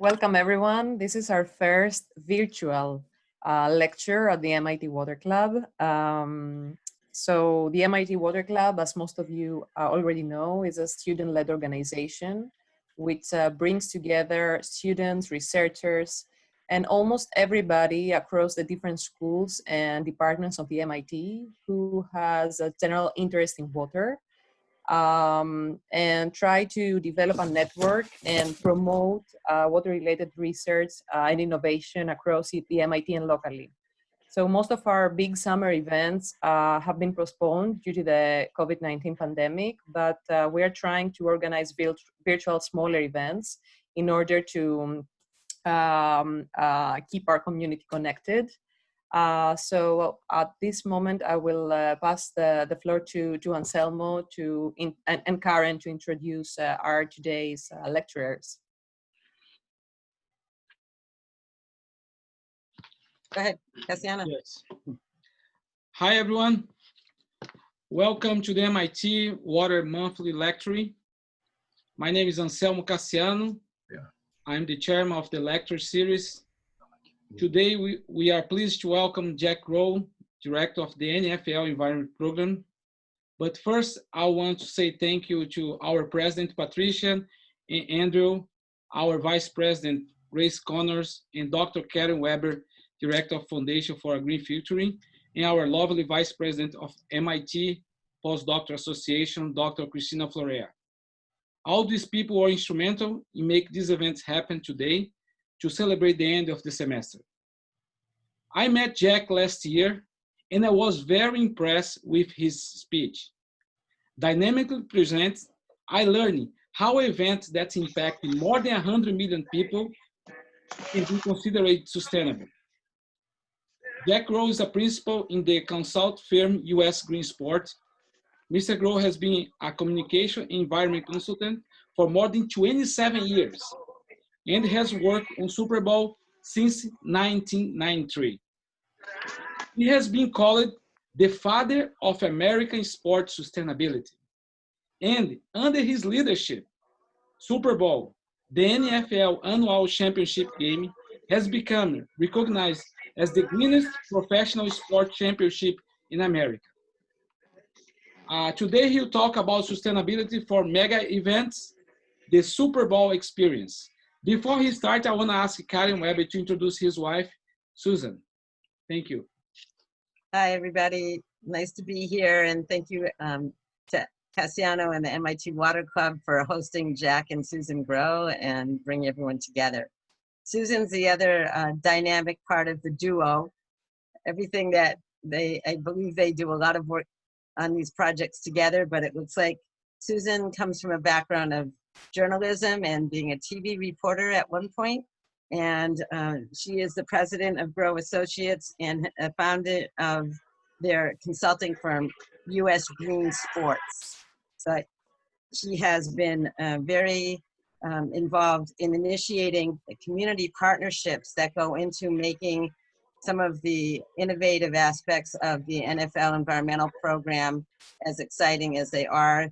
Welcome everyone. This is our first virtual uh, lecture at the MIT Water Club. Um, so the MIT Water Club, as most of you uh, already know, is a student-led organization which uh, brings together students, researchers, and almost everybody across the different schools and departments of the MIT who has a general interest in water um, and try to develop a network and promote uh, water-related research uh, and innovation across the MIT and locally. So most of our big summer events uh, have been postponed due to the COVID-19 pandemic, but uh, we are trying to organize virtual smaller events in order to um, uh, keep our community connected. Uh, so at this moment, I will uh, pass the, the floor to, to Anselmo to in, and, and Karen to introduce uh, our today's uh, lecturers. Go ahead, Cassiano. Yes. Hi, everyone. Welcome to the MIT Water Monthly Lecture. My name is Anselmo Cassiano. Yeah. I'm the chairman of the lecture series Today, we, we are pleased to welcome Jack Groh, Director of the NFL Environment Program. But first, I want to say thank you to our President, Patricia, and Andrew, our Vice President, Grace Connors, and Dr. Karen Weber, Director of Foundation for a Green Future, and our lovely Vice President of MIT Postdoctoral Association, Dr. Christina Florea. All these people were instrumental in making these events happen today to celebrate the end of the semester. I met Jack last year and I was very impressed with his speech. Dynamically presents, I learned how events that impact more than 100 million people can be considered sustainable. Jack Groh is a principal in the consult firm US Green Sport. Mr. Groh has been a communication environment consultant for more than 27 years and has worked on Super Bowl since 1993. He has been called the father of American sports sustainability. And under his leadership, Super Bowl, the NFL annual championship game, has become recognized as the greenest professional sport championship in America. Uh, today he'll talk about sustainability for mega events, the Super Bowl experience, before he starts, I want to ask Karen Weber to introduce his wife, Susan. Thank you. Hi, everybody. Nice to be here. And thank you um, to Cassiano and the MIT Water Club for hosting Jack and Susan Groh and bring everyone together. Susan's the other uh, dynamic part of the duo. Everything that they, I believe they do a lot of work on these projects together, but it looks like Susan comes from a background of journalism and being a TV reporter at one point. And uh, she is the president of Groh Associates and a founder of their consulting firm, US Green Sports. So she has been uh, very um, involved in initiating community partnerships that go into making some of the innovative aspects of the NFL environmental program as exciting as they are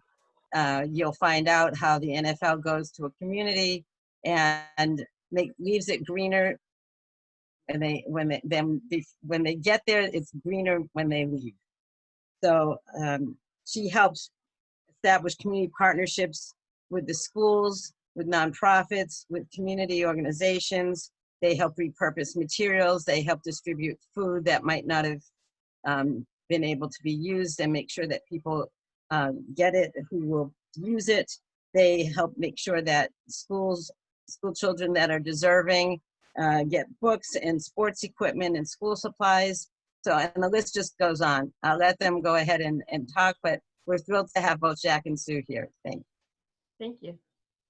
uh, you'll find out how the NFL goes to a community and make, leaves it greener. And they when they then when they get there it's greener when they leave. So um, she helps establish community partnerships with the schools with nonprofits with community organizations. They help repurpose materials. They help distribute food that might not have um, been able to be used and make sure that people um, get it, who will use it. They help make sure that schools, school children that are deserving uh, get books and sports equipment and school supplies. So, and the list just goes on. I'll let them go ahead and, and talk, but we're thrilled to have both Jack and Sue here. Thank you. Thank you.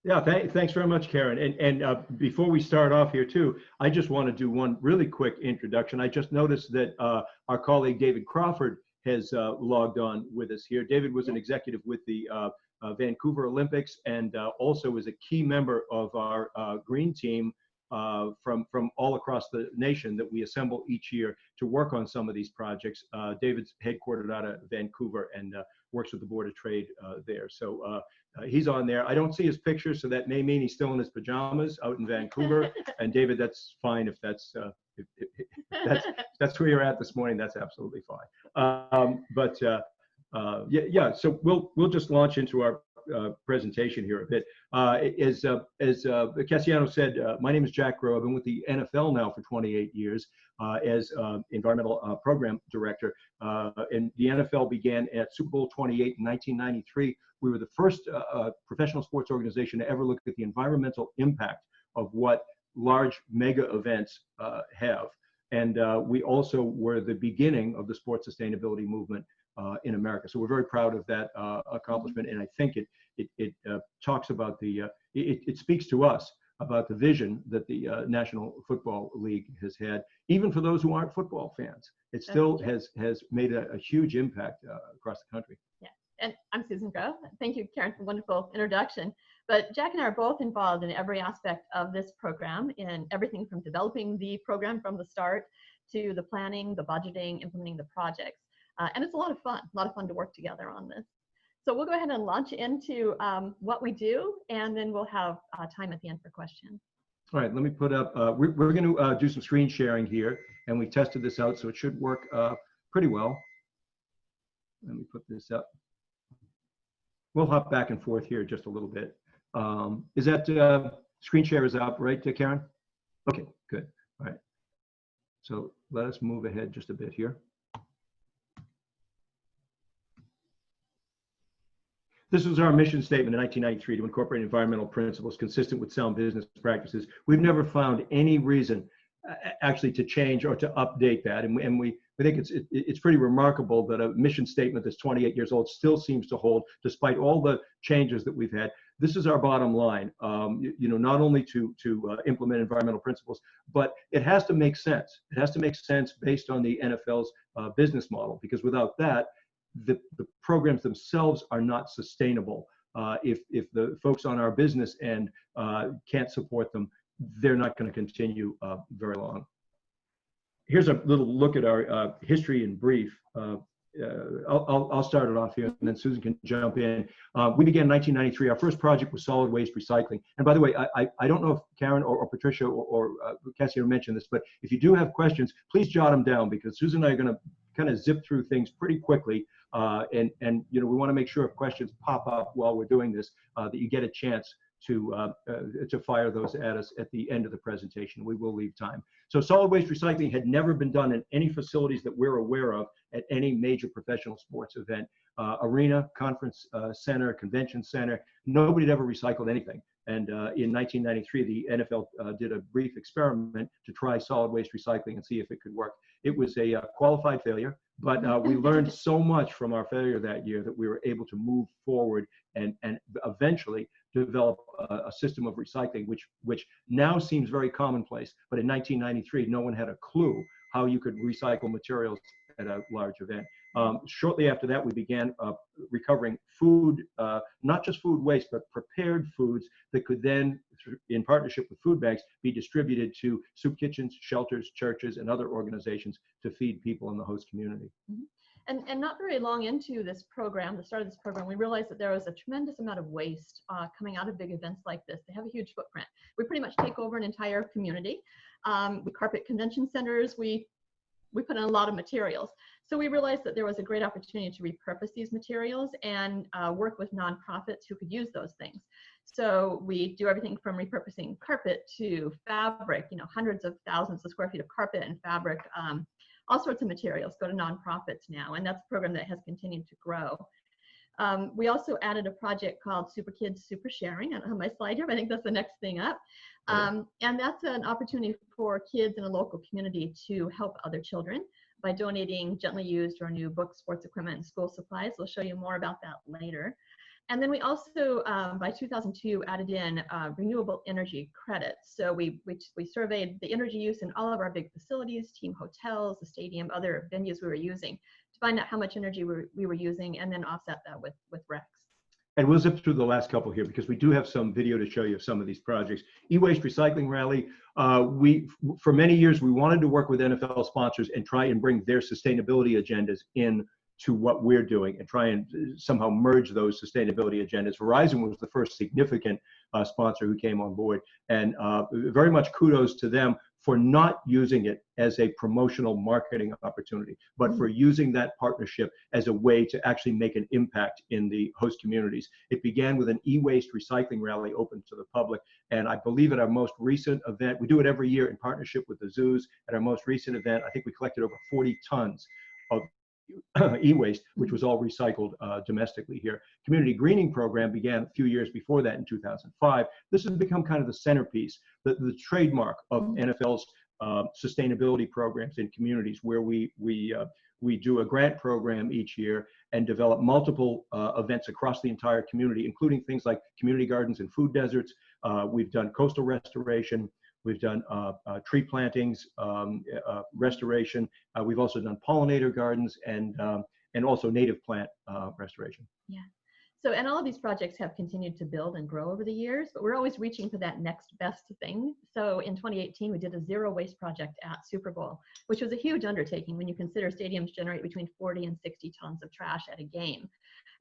Yeah, th thanks very much, Karen. And, and uh, before we start off here too, I just want to do one really quick introduction. I just noticed that uh, our colleague David Crawford has uh, logged on with us here. David was an executive with the uh, uh, Vancouver Olympics and uh, also is a key member of our uh, green team uh, from, from all across the nation that we assemble each year to work on some of these projects. David's headquartered out of Vancouver and works with the Board of Trade uh, there. So uh, uh, he's on there. I don't see his picture, so that may mean he's still in his pajamas out in Vancouver. and David, that's fine if that's uh, if, if, that's that's where you're at this morning. That's absolutely fine. Um, but uh, uh, yeah, yeah. So we'll we'll just launch into our uh, presentation here a bit. Uh, as uh, as uh, Cassiano said, uh, my name is Jack Groh. I've been with the NFL now for 28 years uh, as environmental program director. And the NFL began at Super Bowl 28 in 1993. We were the first professional sports organization to ever look at the environmental impact of what large mega events uh, have. And uh, we also were the beginning of the sports sustainability movement uh, in America. So we're very proud of that uh, accomplishment. And I think it, it, it uh, talks about the, uh, it, it speaks to us about the vision that the uh, National Football League has had, even for those who aren't football fans. It still has, has made a, a huge impact uh, across the country. and I'm Susan Groh. Thank you, Karen, for a wonderful introduction. But Jack and I are both involved in every aspect of this program, in everything from developing the program from the start to the planning, the budgeting, implementing the projects. Uh, and it's a lot of fun, a lot of fun to work together on this. So we'll go ahead and launch into um, what we do, and then we'll have uh, time at the end for questions. All right, let me put up, uh, we're, we're going to uh, do some screen sharing here, and we tested this out, so it should work uh, pretty well. Let me put this up. We'll hop back and forth here just a little bit. Um, is that uh, screen share is up, right, uh, Karen? Okay, good. All right. So let us move ahead just a bit here. This was our mission statement in 1993 to incorporate environmental principles consistent with sound business practices. We've never found any reason uh, actually to change or to update that. And we, and we I think it's, it, it's pretty remarkable that a mission statement that's 28 years old still seems to hold despite all the changes that we've had. This is our bottom line, um, you, you, know, not only to, to uh, implement environmental principles, but it has to make sense. It has to make sense based on the NFL's uh, business model, because without that, the, the programs themselves are not sustainable. Uh, if, if the folks on our business end uh, can't support them, they're not going to continue uh, very long. Here's a little look at our uh, history in brief. Uh, uh, I'll, I'll, start it off here and then Susan can jump in. we began in 1993. Our first project was solid waste recycling. And by the way, I, I, I don't know if Karen or, or Patricia or, or Cassie mentioned this, but if you do have questions, please jot them down because Susan and I are going to kind of zip through things pretty quickly. Uh, and, and, you know, we want to make sure if questions pop up while we're doing this, uh, that you get a chance to, uh, uh, to fire those at us at the end of the presentation. We will leave time. So solid waste recycling had never been done in any facilities that we're aware of at any major professional sports event. Uh, arena, conference uh, center, convention center, nobody had ever recycled anything. And uh, in 1993, the NFL uh, did a brief experiment to try solid waste recycling and see if it could work. It was a uh, qualified failure, but uh, we learned so much from our failure that year that we were able to move forward and, and eventually develop a, a system of recycling, which, which now seems very commonplace. But in 1993, no one had a clue how you could recycle materials at a large event. Um, shortly after that, we began uh, recovering food, uh, not just food waste, but prepared foods that could then, in partnership with food banks, be distributed to soup kitchens, shelters, churches, and other organizations to feed people in the host community. Mm -hmm. And, and not very long into this program, the start of this program, we realized that there was a tremendous amount of waste uh, coming out of big events like this. They have a huge footprint. We pretty much take over an entire community. Um, we carpet convention centers. We we put in a lot of materials. So we realized that there was a great opportunity to repurpose these materials and uh, work with nonprofits who could use those things. So we do everything from repurposing carpet to fabric, you know, hundreds of thousands of square feet of carpet and fabric, um, all sorts of materials go to nonprofits now. And that's a program that has continued to grow. Um, we also added a project called Super Kids Super Sharing. I don't have my slide here, but I think that's the next thing up. Um, and that's an opportunity for kids in a local community to help other children by donating gently used or new books, sports equipment, and school supplies. We'll show you more about that later. And then we also, um, by 2002, added in uh, renewable energy credits. So we, we, we surveyed the energy use in all of our big facilities, team hotels, the stadium, other venues we were using to find out how much energy we were, we were using and then offset that with, with RECs. And we'll zip through the last couple here because we do have some video to show you of some of these projects. E-waste recycling rally. Uh, we, for many years, we wanted to work with NFL sponsors and try and bring their sustainability agendas in to what we're doing and try and uh, somehow merge those sustainability agendas. Verizon was the first significant uh, sponsor who came on board, and uh, very much kudos to them for not using it as a promotional marketing opportunity, but for using that partnership as a way to actually make an impact in the host communities. It began with an e-waste recycling rally open to the public, and I believe at our most recent event, we do it every year in partnership with the zoos. At our most recent event, I think we collected over 40 tons of e-waste, which was all recycled uh, domestically here. Community greening program began a few years before that in 2005. This has become kind of the centerpiece, the, the trademark of NFL's uh, sustainability programs in communities where we, we, uh, we do a grant program each year and develop multiple uh, events across the entire community, including things like community gardens and food deserts. Uh, we've done coastal restoration, We've done uh, uh, tree plantings, um, uh, restoration. Uh, we've also done pollinator gardens and, um, and also native plant uh, restoration. Yeah. So, and all of these projects have continued to build and grow over the years, but we're always reaching for that next best thing. So in 2018, we did a zero waste project at Super Bowl, which was a huge undertaking when you consider stadiums generate between 40 and 60 tons of trash at a game.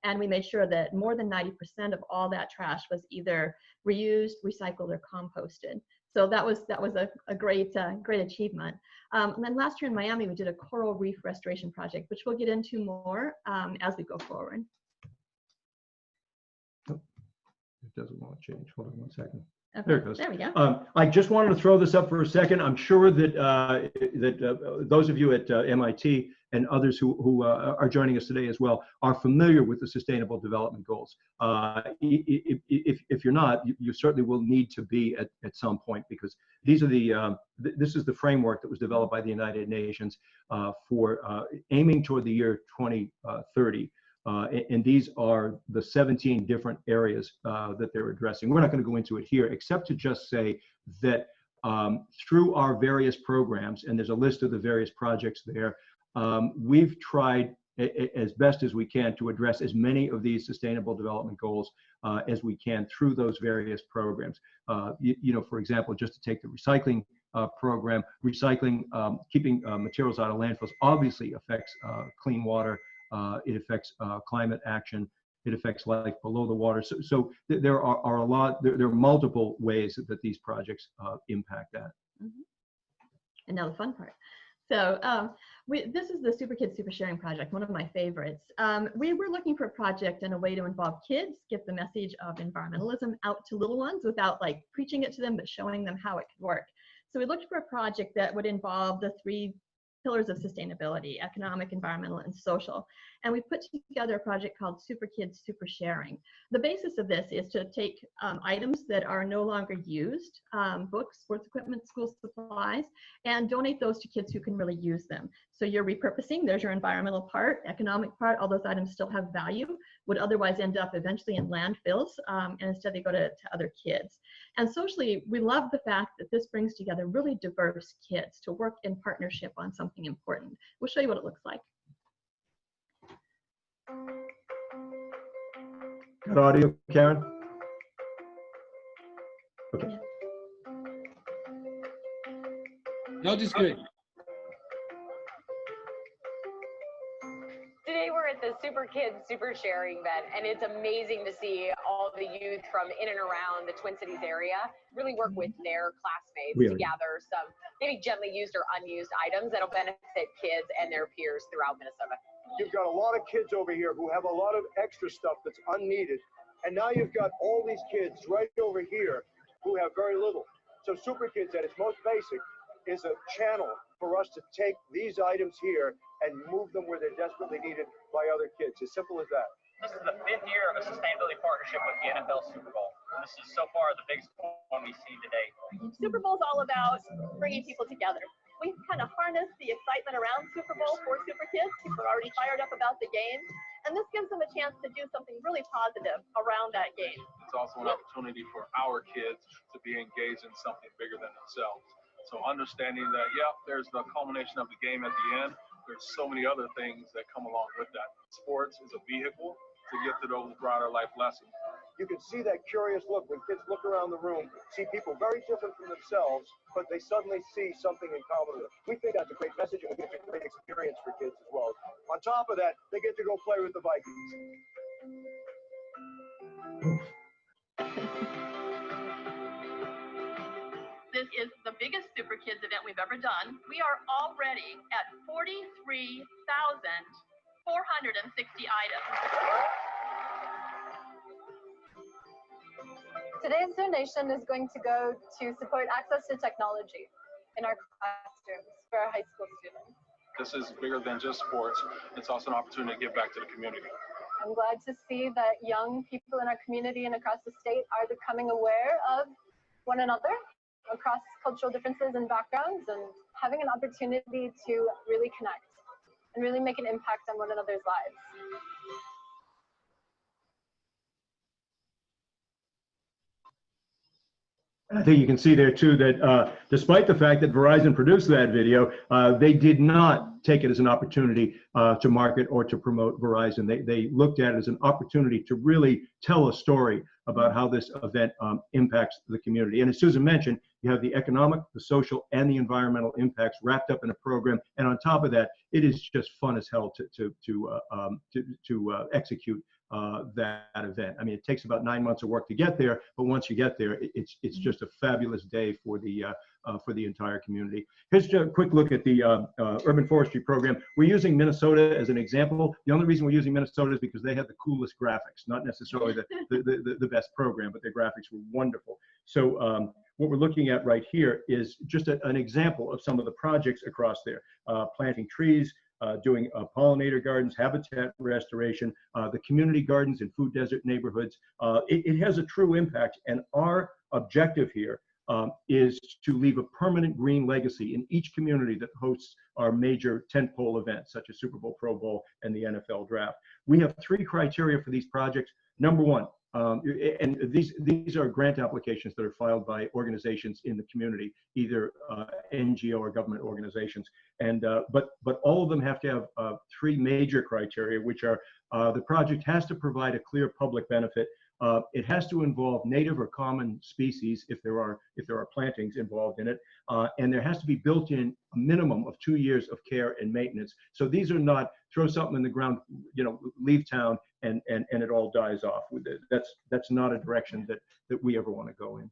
And we made sure that more than 90% of all that trash was either reused, recycled, or composted. So that was that was a, a great uh, great achievement. Um, and then last year in Miami, we did a coral reef restoration project, which we'll get into more um, as we go forward. It doesn't want to change. Hold on one second. Okay, There it goes. There we go. Um, I just wanted to throw this up for a second. I'm sure that uh, that uh, those of you at uh, MIT and others who, who uh, are joining us today as well are familiar with the Sustainable Development Goals. Uh, if, if, you're not, you, certainly will need to be at, at some point because these are the um, th this is the framework that was developed by the United Nations uh, for aiming toward the year 2030. Uh, and, and, these are the 17 different areas uh, that they're addressing. We're not going to go into it here, except to just say that um, through our various programs, and there's a list of the various projects there, um, we've tried as best as we can to address as many of these sustainable development goals uh, as we can through those various programs. Uh, you, you, know, for example, just to take the recycling uh, program, recycling, um, keeping uh, materials out of landfills obviously affects clean water, uh, it affects uh, climate action. It affects life below the water. So, so th there are, are, a lot, there, there, are multiple ways that, that these projects uh, impact that. Mm -hmm. And now the fun part. So um, we, this is the Super Kids Super Sharing Project, one of my favorites. Um, we were looking for a project and a way to involve kids, get the message of environmentalism out to little ones without like preaching it to them, but showing them how it could work. So we looked for a project that would involve the three pillars of sustainability, economic, environmental, and social. And we put together a project called Super Kids Super Sharing. The basis of this is to take um, items that are no longer used, um, books, sports equipment, school supplies, and donate those to kids who can really use them. So you're repurposing, there's your environmental part, economic part, all those items still have value, would otherwise end up eventually in landfills, um, and instead they go to, to other kids. And socially, we love the fact that this brings together really diverse kids to work in partnership on something important. We'll show you what it looks like. Got audio, Karen? Okay. No, just good. Super Kids Super Sharing event, and it's amazing to see all the youth from in and around the Twin Cities area really work with mm-hmm. their classmates to gather some maybe gently used or unused items that'll benefit kids and their peers throughout Minnesota. You've got a lot of kids over here who have a lot of extra stuff that's unneeded, and now you've got all these kids right over here who have very little. So Super Kids, at its most basic, is a channel for us to take these items here and move them where they're desperately needed by other kids. As simple as that. This is the fifth year of a sustainability partnership with the NFL Super Bowl. This is so far the biggest one we see today. Super Bowl is all about bringing people together. We kind of harness the excitement around Super Bowl for Super Kids. People are already fired up about the game. And this gives them a chance to do something really positive around that game. It's also an opportunity for our kids to be engaged in something bigger than themselves. So understanding that, yeah, there's the culmination of the game at the end, there's so many other things that come along with that. Sports is a vehicle to get to those broader life lessons. you can see that curious look when kids look around the room, see people very different from themselves, but they suddenly see something in common. We think that's a great message and we think it's a great experience for kids as well. On top of that, they get to go play with the Vikings. This is the biggest Super Kids event we've ever done. We are already at 43,460 items. Today's donation is going to go to support access to technology in our classrooms for our high school students. This is bigger than just sports. It's also an opportunity to give back to the community. I'm glad to see that young people in our community and across the state are becoming aware of one another across cultural differences and backgrounds and having an opportunity to really connect and really make an impact on one another's lives. I think you can see there too that uh, despite the fact that Verizon produced that video, uh, they did not take it as an opportunity uh, to market or to promote Verizon. They, they looked at it as an opportunity to really tell a story about how this event um, impacts the community. And as Susan mentioned, you have the economic, the social, and the environmental impacts wrapped up in a program. And on top of that, it is just fun as hell to, to, to, uh, um, to, to uh, execute uh, that event. I mean, it takes about nine months of work to get there, but once you get there, it, it's it's just a fabulous day for the uh, uh, for the entire community. Here's a quick look at the uh, uh, urban forestry program. We're using Minnesota as an example. The only reason we're using Minnesota is because they have the coolest graphics, not necessarily the the, the, the best program, but their graphics were wonderful. So. Um, what we're looking at right here is just a, an example of some of the projects across there. Uh, planting trees, uh, doing uh, pollinator gardens, habitat restoration, uh, the community gardens in food desert neighborhoods. Uh, it, it, has a true impact. And our objective here um, is to leave a permanent green legacy in each community that hosts our major tentpole events, such as Super Bowl, Pro Bowl, and the NFL Draft. We have three criteria for these projects. Number one, um, and these these are grant applications that are filed by organizations in the community, either uh, NGO or government organizations. And uh, but but all of them have to have uh, three major criteria, which are uh, the project has to provide a clear public benefit. Uh, it has to involve native or common species if there are if there are plantings involved in it, uh, and there has to be built in a minimum of two years of care and maintenance. So these are not throw something in the ground, you know, leave town and and and it all dies off. with That's that's not a direction that that we ever want to go in.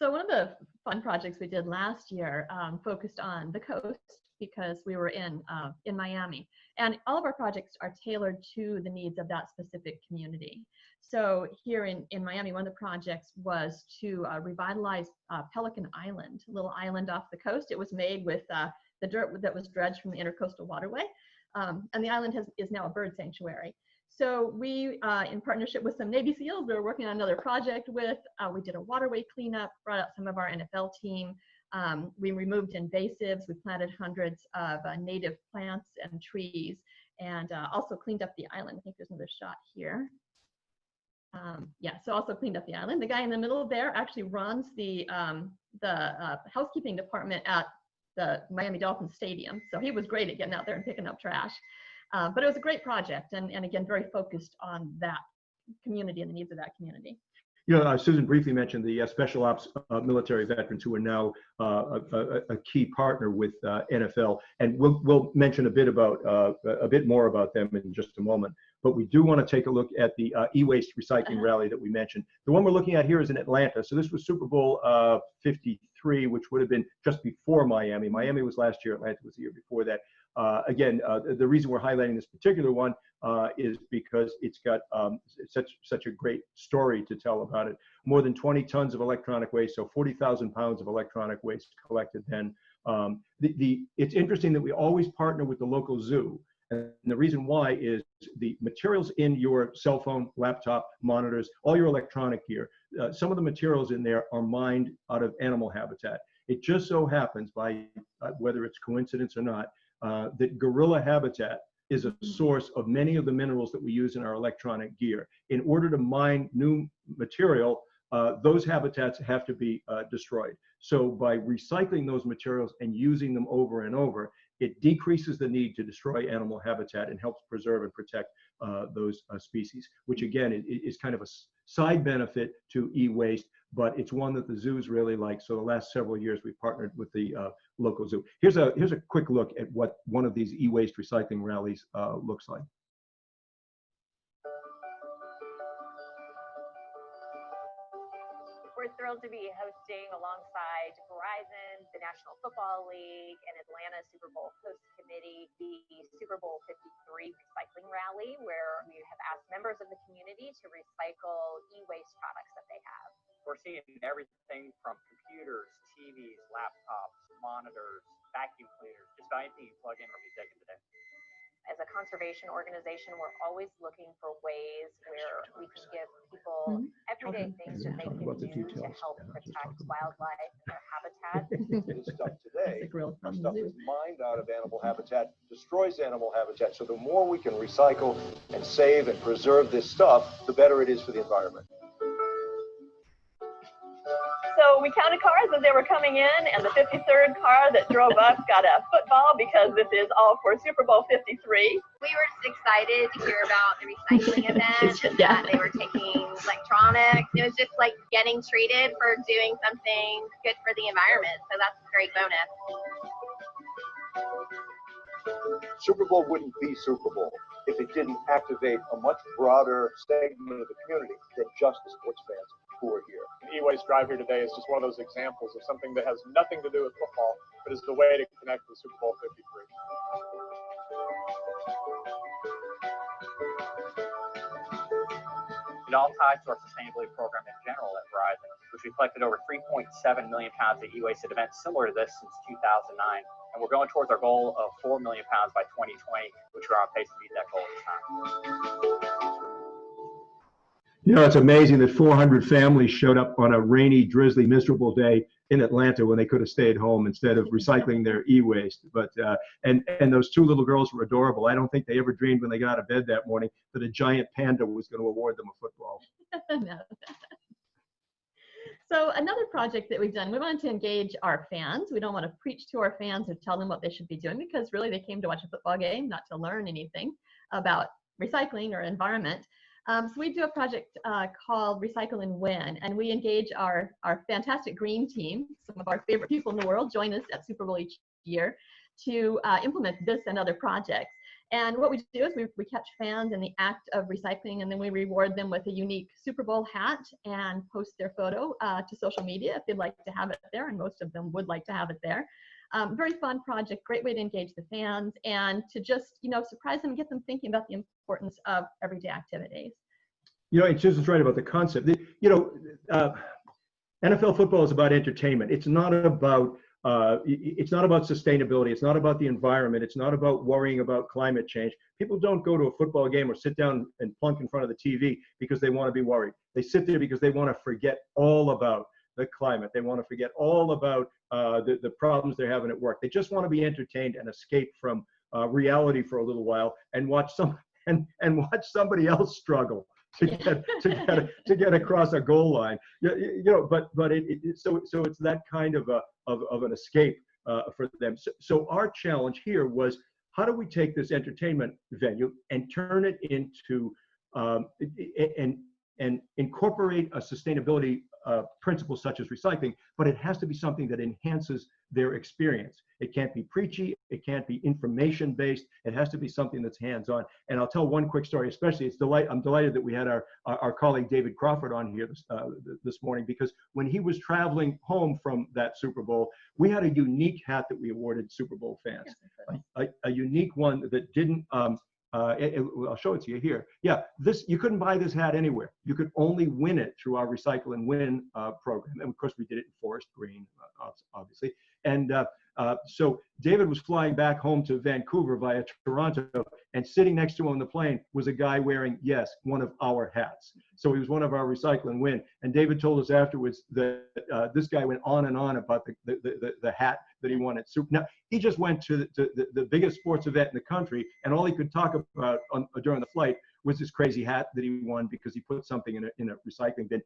So one of the fun projects we did last year um, focused on the coast because we were in uh, in Miami, and all of our projects are tailored to the needs of that specific community. So here in, in Miami, one of the projects was to uh, revitalize uh, Pelican Island, a little island off the coast. It was made with uh, the dirt that was dredged from the Intercoastal Waterway, um, and the island has, is now a bird sanctuary. So we, uh, in partnership with some Navy SEALs, we were working on another project with, uh, we did a waterway cleanup, brought out some of our NFL team. Um, we removed invasives, we planted hundreds of uh, native plants and trees, and uh, also cleaned up the island. I think there's another shot here. Um, yeah, so also cleaned up the island. The guy in the middle there actually runs the, um, the uh, housekeeping department at the Miami Dolphins Stadium. So he was great at getting out there and picking up trash. Uh, but it was a great project and, and again, very focused on that community and the needs of that community. You know, uh, Susan briefly mentioned the uh, special ops uh, military veterans who are now uh, a, a, a, key partner with uh, NFL, and we'll we'll mention a bit about a bit more about them in just a moment. But we do want to take a look at the e-waste recycling -huh. rally that we mentioned. The one we're looking at here is in Atlanta. So this was Super Bowl 53, which would have been just before Miami. Miami was last year. Atlanta was the year before that. Uh, again, uh, the reason we're highlighting this particular one uh, is because it's got um, such such a great story to tell about it. More than 20 tons of electronic waste, so 40,000 pounds of electronic waste collected. Then um, the, the it's interesting that we always partner with the local zoo. And the reason why is the materials in your cell phone, laptop, monitors, all your electronic gear, uh, some of the materials in there are mined out of animal habitat. It just so happens by uh, whether it's coincidence or not, uh, that gorilla habitat is a source of many of the minerals that we use in our electronic gear. In order to mine new material, uh, those habitats have to be uh, destroyed. So by recycling those materials and using them over and over, it decreases the need to destroy animal habitat and helps preserve and protect uh, those uh, species, which again is, is, kind of a side benefit to e-waste, but it's one that the zoos really like. So the last several years, we've partnered with the uh, local zoo. Here's a, here's a quick look at what one of these e-waste recycling rallies uh, looks like. We're thrilled to be hosting alongside Verizon, the National Football League, and Atlanta Super Bowl host committee the Super Bowl 53 recycling rally, where we have asked members of the community to recycle e-waste products that they have. We're seeing everything from computers, TVs, laptops, monitors, vacuum cleaners, just about anything you plug in or be taken today. As a conservation organization, we're always looking for ways where we can give people everyday things that they Talk can about the do to help Yeah, protect wildlife and their habitat. This stuff today, The grill from the stuff is mined out of animal habitat, destroys animal habitat. So the more we can recycle and save and preserve this stuff, the better it is for the environment. So we counted cars as they were coming in, and the 53rd car that drove up got a football because this is all for Super Bowl 53. we were just excited to hear about the recycling event and Yeah. that they were taking electronics. It was just like getting treated for doing something good for the environment. So that's a great bonus. Super Bowl wouldn't be Super Bowl if it didn't activate a much broader segment of the community than just the sports fans are here. E-Waste Drive here today is just one of those examples of something that has nothing to do with football, but is the way to connect with Super Bowl 53. It all ties to our sustainability program in general at Verizon, which we collected over 3.7 million pounds of e-waste at events similar to this since 2009. And we're going towards our goal of 4 million pounds by 2020, which we're on pace to meet that goal this time. You know, it's amazing that 400 families showed up on a rainy, drizzly, miserable day in Atlanta when they could have stayed home instead of recycling their e-waste. But uh, and and those two little girls were adorable. I don't think they ever dreamed when they got out of bed that morning that a giant panda was going to award them a football. No. So another project that we've done, we wanted to engage our fans. We don't want to preach to our fans or tell them what they should be doing because really they came to watch a football game, not to learn anything about recycling or environment. Um, so we do a project uh, called Recycle and Win, and we engage our, our fantastic green team, some of our favorite people in the world join us at Super Bowl each year to uh, implement this and other projects. And what we do is we, we catch fans in the act of recycling and then we reward them with a unique Super Bowl hat and post their photo uh, to social media if they'd like to have it there, and most of them would like to have it there. Um, very fun project, great way to engage the fans and to just, you know, surprise them and get them thinking about the importance of everyday activities. You know, and Susan's right about the concept. The- You know, uh, NFL football is about entertainment. It's not about uh, it's not about sustainability. It's not about the environment. It's not about worrying about climate change. People don't go to a football game or sit down and plunk in front of the TV because they want to be worried. They sit there because they want to forget all about the climate. They want to forget all about uh, the, the problems they're having at work. They just want to be entertained and escape from uh, reality for a little while and watch some and and watch somebody else struggle to get to get to get across a goal line. You, you know, but but it, it so so it's that kind of a of, of an escape uh, for them. So, so our challenge here was how do we take this entertainment venue and turn it into um, and and incorporate a sustainability uh, principle such as recycling, but it has to be something that enhances their experience. It can't be preachy. It can't be information based. It has to be something that's hands on. And I'll tell one quick story, especially it's delight. I'm delighted that we had our, our, our colleague David Crawford on here this, uh, this morning because when he was traveling home from that Super Bowl, we had a unique hat that we awarded Super Bowl fans, a, a, a unique one that didn't, um, uh, it, it, I'll show it to you here. Yeah, this you couldn't buy this hat anywhere. You could only win it through our Recycle and Win uh, program, and of course we did it in forest green, uh, obviously. And uh, so David was flying back home to Vancouver via Toronto, and sitting next to him on the plane was a guy wearing, yes, one of our hats. So he was one of our recycling Win. And David told us afterwards that uh, this guy went on and on about the the, the, the hat that he won at Super. Now he just went to, the, to the, the biggest sports event in the country, and all he could talk about on, during the flight was this crazy hat that he won because he put something in a, in a recycling bin.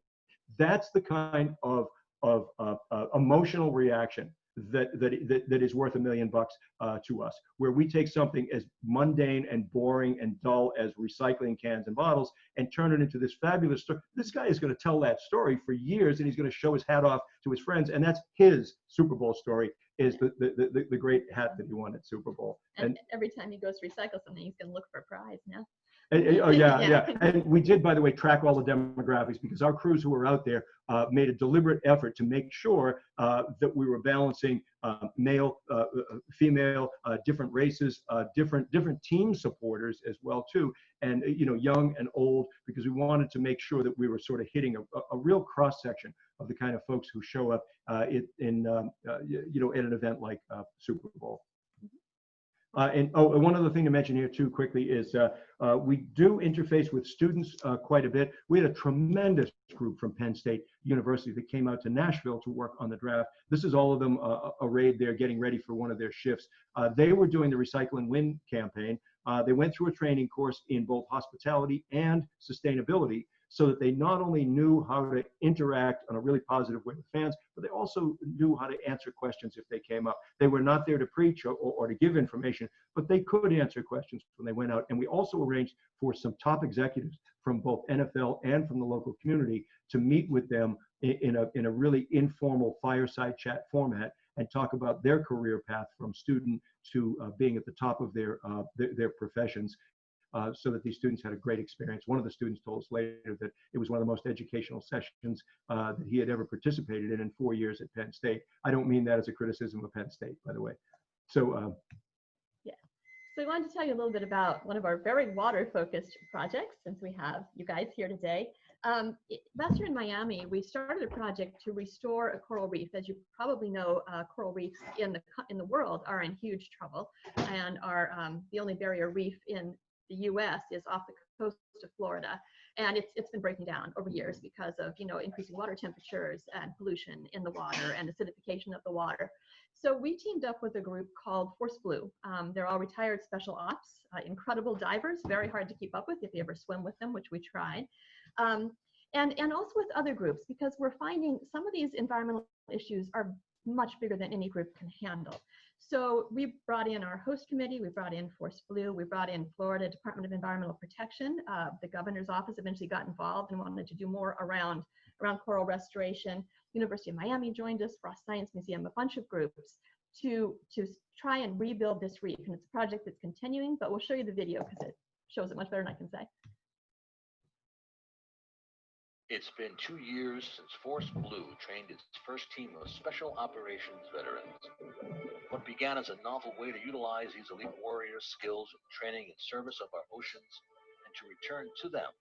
That's the kind of of uh, uh, emotional reaction that, that, that, that is worth a million bucks uh, to us, where we take something as mundane and boring and dull as recycling cans and bottles and turn it into this fabulous story. This guy is going to tell that story for years and he's going to show his hat off to his friends. And that's his Super Bowl story is the, the, the, the great hat that he won at Super Bowl. And, And every time he goes to recycle something, he's going to look for a prize now. Oh yeah, Yeah. And we did, by the way, track all the demographics because our crews who were out there uh, made a deliberate effort to make sure uh, that we were balancing uh, male, uh, uh, female, uh, different races, uh, different different team supporters as well too, and you know, young and old, because we wanted to make sure that we were sort of hitting a, a- real cross section of the kind of folks who show up uh, in, in um, uh, you know, at an event like uh, Super Bowl. Uh, and oh, and one other thing to mention here too quickly is uh, uh, we do interface with students uh, quite a bit. We had a tremendous group from Penn State University that came out to Nashville to work on the draft. This is all of them uh, arrayed there, getting ready for one of their shifts. Uh, they were doing the Recycle and Win campaign. They went through a training course in both hospitality and sustainability so that they not only knew how to interact in a really positive way with fans, but they also knew how to answer questions if they came up. They were not there to preach or, or to give information, but they could answer questions when they went out. And we also arranged for some top executives from both NFL and from the local community to meet with them in, in a, in a really informal fireside chat format and talk about their career path from student to uh, being at the top of their, uh, their, their professions uh, so that these students had a great experience. One of the students told us later that it was one of the most educational sessions uh, that he had ever participated in in four years at Penn State. I don't mean that as a criticism of Penn State, by the way. So uh, So we wanted to tell you a little bit about one of our very water-focused projects, since we have you guys here today. Um, last year in Miami, we started a project to restore a coral reef. As you probably know, uh, coral reefs in the in the world are in huge trouble, and are um, the only barrier reef in the U.S. is off the coast of Florida, and it's it's been breaking down over years because of you know increasing water temperatures and pollution in the water and acidification of the water. So we teamed up with a group called Force Blue. Um, they're all retired special ops, uh, incredible divers, very hard to keep up with if you ever swim with them, which we tried. Um, and, and also with other groups, because we're finding some of these environmental issues are much bigger than any group can handle. So we brought in our host committee, we brought in Force Blue, we brought in Florida Department of Environmental Protection. Uh, the governor's office eventually got involved and wanted to do more around, around coral restoration. University of Miami joined us, Frost Science Museum, a bunch of groups to, to try and rebuild this reef. And it's a project that's continuing, but we'll show you the video because it shows it much better than I can say. It's been two years since Force Blue trained its first team of special operations veterans. What began as a novel way to utilize these elite warriors' skills and training in service of our oceans and to return to them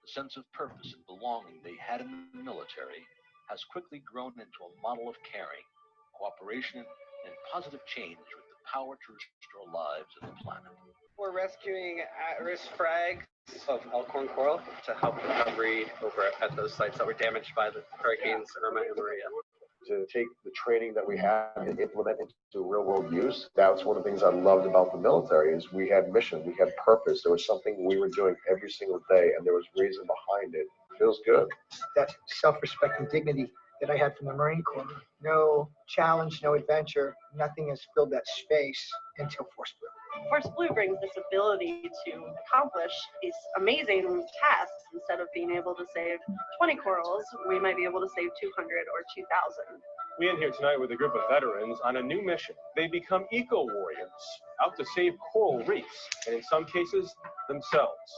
the sense of purpose and belonging they had in the military has quickly grown into a model of caring, cooperation, and positive change with the power to restore lives and the planet. We're rescuing at-risk frags of Elkhorn coral to help recovery over at those sites that were damaged by the hurricanes Irma and Maria. to take the training that we had and implement it into real world use. That's one of the things I loved about the military is we had mission, we had purpose. There was something we were doing every single day and there was reason behind it. Feels good. that self-respect and dignity that I had from the Marine Corps. No challenge, no adventure, nothing has filled that space until Force Blue. Force Blue brings this ability to accomplish these amazing tasks. Instead of being able to save 20 corals, we might be able to save 200 or 2,000. We in here tonight with a group of veterans on a new mission. They become eco warriors, out to save coral reefs, and in some cases, themselves.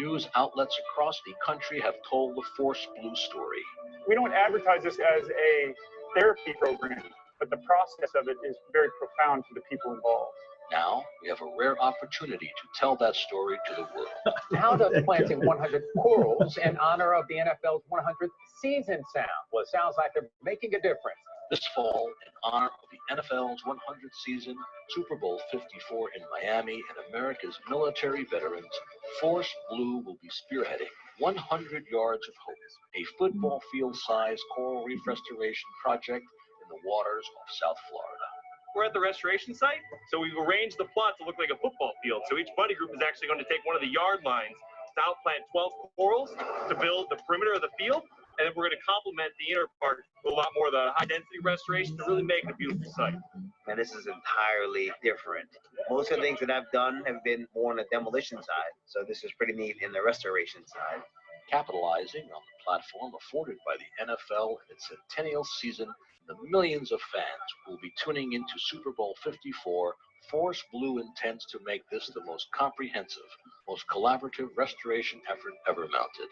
News outlets across the country have told the Force Blue story. We don't advertise this as a therapy program, but the process of it is very profound for the people involved. Now we have a rare opportunity to tell that story to the world. How does planting 100 corals in honor of the NFL's 100th season sound? Well, it sounds like they're making a difference. This fall, in honor of the NFL's 100th season, Super Bowl 54 in Miami, and America's military veterans, Force Blue will be spearheading 100 Yards of Hope, a football field sized coral reef restoration project in the waters of South Florida. We're at the restoration site, so we've arranged the plot to look like a football field. So each buddy group is actually going to take one of the yard lines to outplant 12 corals to build the perimeter of the field, and then we're going to complement the inner part with a lot more of the high density restoration to really make it a beautiful site. And this is entirely different. Most of the things that I've done have been more on the demolition side, so this is pretty neat in the restoration side. Capitalizing on the platform afforded by the NFL in its centennial season, the millions of fans who will be tuning into Super Bowl 54 Force Blue intends to make this the most comprehensive, most collaborative restoration effort ever mounted.